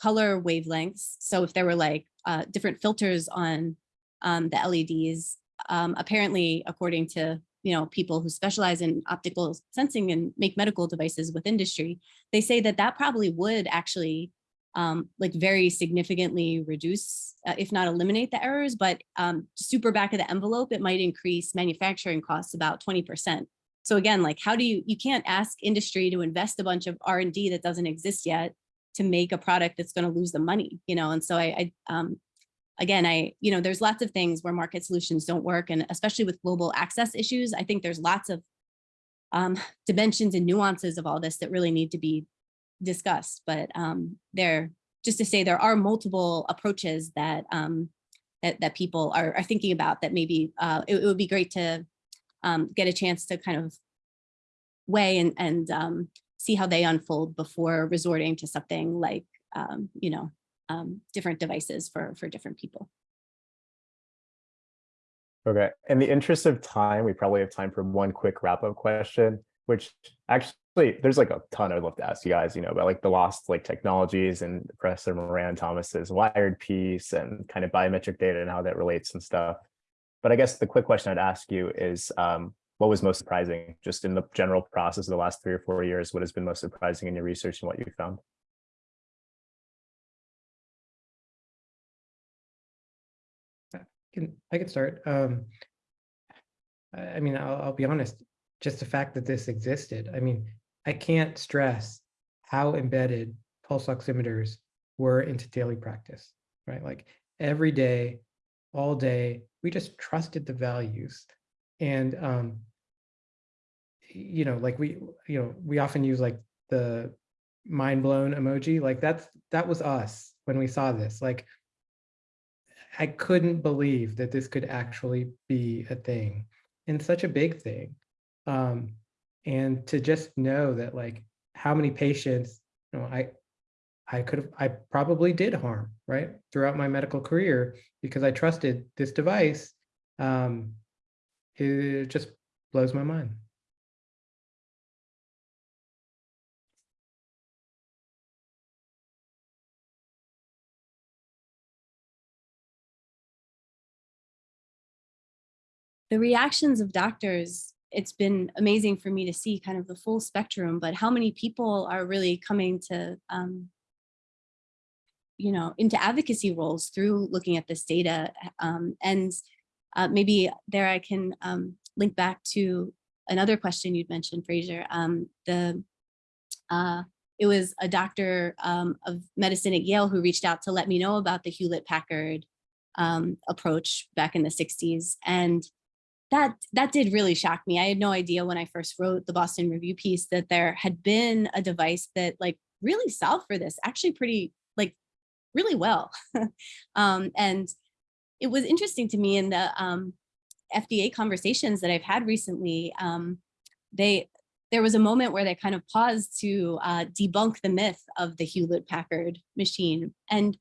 color wavelengths. So if there were like uh, different filters on um, the LEDs, um, apparently, according to you know people who specialize in optical sensing and make medical devices with industry, they say that that probably would actually um, like very significantly reduce, uh, if not eliminate the errors, but um, super back of the envelope, it might increase manufacturing costs about 20%. So again, like how do you, you can't ask industry to invest a bunch of R&D that doesn't exist yet to make a product that's going to lose the money, you know? And so I, I um, again, I, you know, there's lots of things where market solutions don't work. And especially with global access issues, I think there's lots of um, dimensions and nuances of all this that really need to be discussed. But um, there, just to say there are multiple approaches that um, that, that people are, are thinking about that maybe uh, it, it would be great to um, get a chance to kind of weigh and, and um, see how they unfold before resorting to something like, um, you know, um, different devices for, for different people. Okay, in the interest of time, we probably have time for one quick wrap-up question, which actually there's like a ton I'd love to ask you guys, you know, about like the lost like technologies and Professor Moran Thomas's wired piece and kind of biometric data and how that relates and stuff. But I guess the quick question I'd ask you is, um, what was most surprising just in the general process of the last three or four years? What has been most surprising in your research and what you found? I can, I can start. Um, I I mean, I'll, I'll be honest, just the fact that this existed. I mean, I can't stress how embedded pulse oximeters were into daily practice, right? Like every day, all day, we just trusted the values. And, um, you know, like we, you know, we often use like the mind blown emoji, like that's, that was us when we saw this, like, I couldn't believe that this could actually be a thing and such a big thing. Um, and to just know that like how many patients, you know, I, I could have, I probably did harm, right, throughout my medical career because I trusted this device. Um, it just blows my mind. the reactions of doctors, it's been amazing for me to see kind of the full spectrum, but how many people are really coming to, um, you know, into advocacy roles through looking at this data. Um, and uh, maybe there I can um, link back to another question you'd mentioned, Fraser. Um, the uh, it was a doctor um, of medicine at Yale who reached out to let me know about the Hewlett Packard um, approach back in the 60s. And that that did really shock me. I had no idea when I first wrote the Boston Review piece that there had been a device that like really solved for this actually pretty like really well. um, and it was interesting to me in the um, FDA conversations that I've had recently. Um, they there was a moment where they kind of paused to uh, debunk the myth of the Hewlett Packard machine. And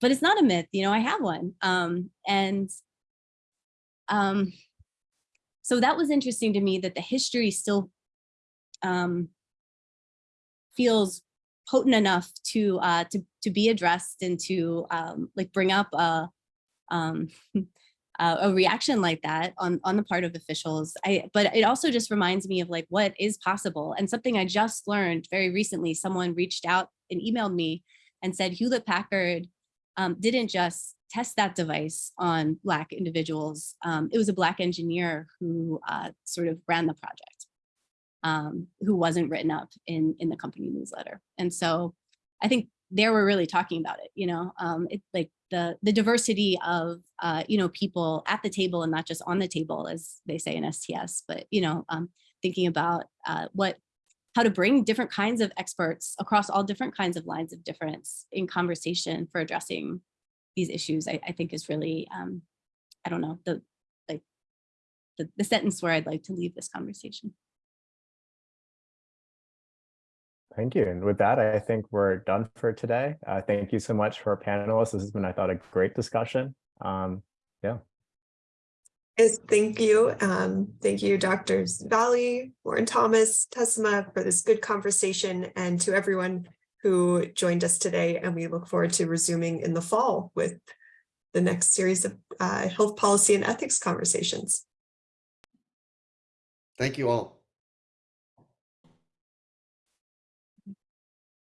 but it's not a myth, you know, I have one. Um, and um, so that was interesting to me that the history still um, feels potent enough to uh, to to be addressed and to um, like bring up a um, a a reaction like that on on the part of officials. I but it also just reminds me of like what is possible and something I just learned very recently. Someone reached out and emailed me and said Hewlett Packard um, didn't just test that device on Black individuals. Um, it was a Black engineer who uh, sort of ran the project, um, who wasn't written up in, in the company newsletter. And so I think there we're really talking about it, you know, um, it's like the, the diversity of, uh, you know, people at the table and not just on the table, as they say in STS, but, you know, um, thinking about uh, what how to bring different kinds of experts across all different kinds of lines of difference in conversation for addressing these issues, I, I think is really, um, I don't know, the like the, the sentence where I'd like to leave this conversation. Thank you. And with that, I think we're done for today. Uh, thank you so much for our panelists. This has been, I thought, a great discussion. Um, yeah. Yes, thank you. Um, thank you, Doctors Valley, Moran Thomas, Tessima for this good conversation and to everyone who joined us today. And we look forward to resuming in the fall with the next series of uh, health policy and ethics conversations. Thank you all.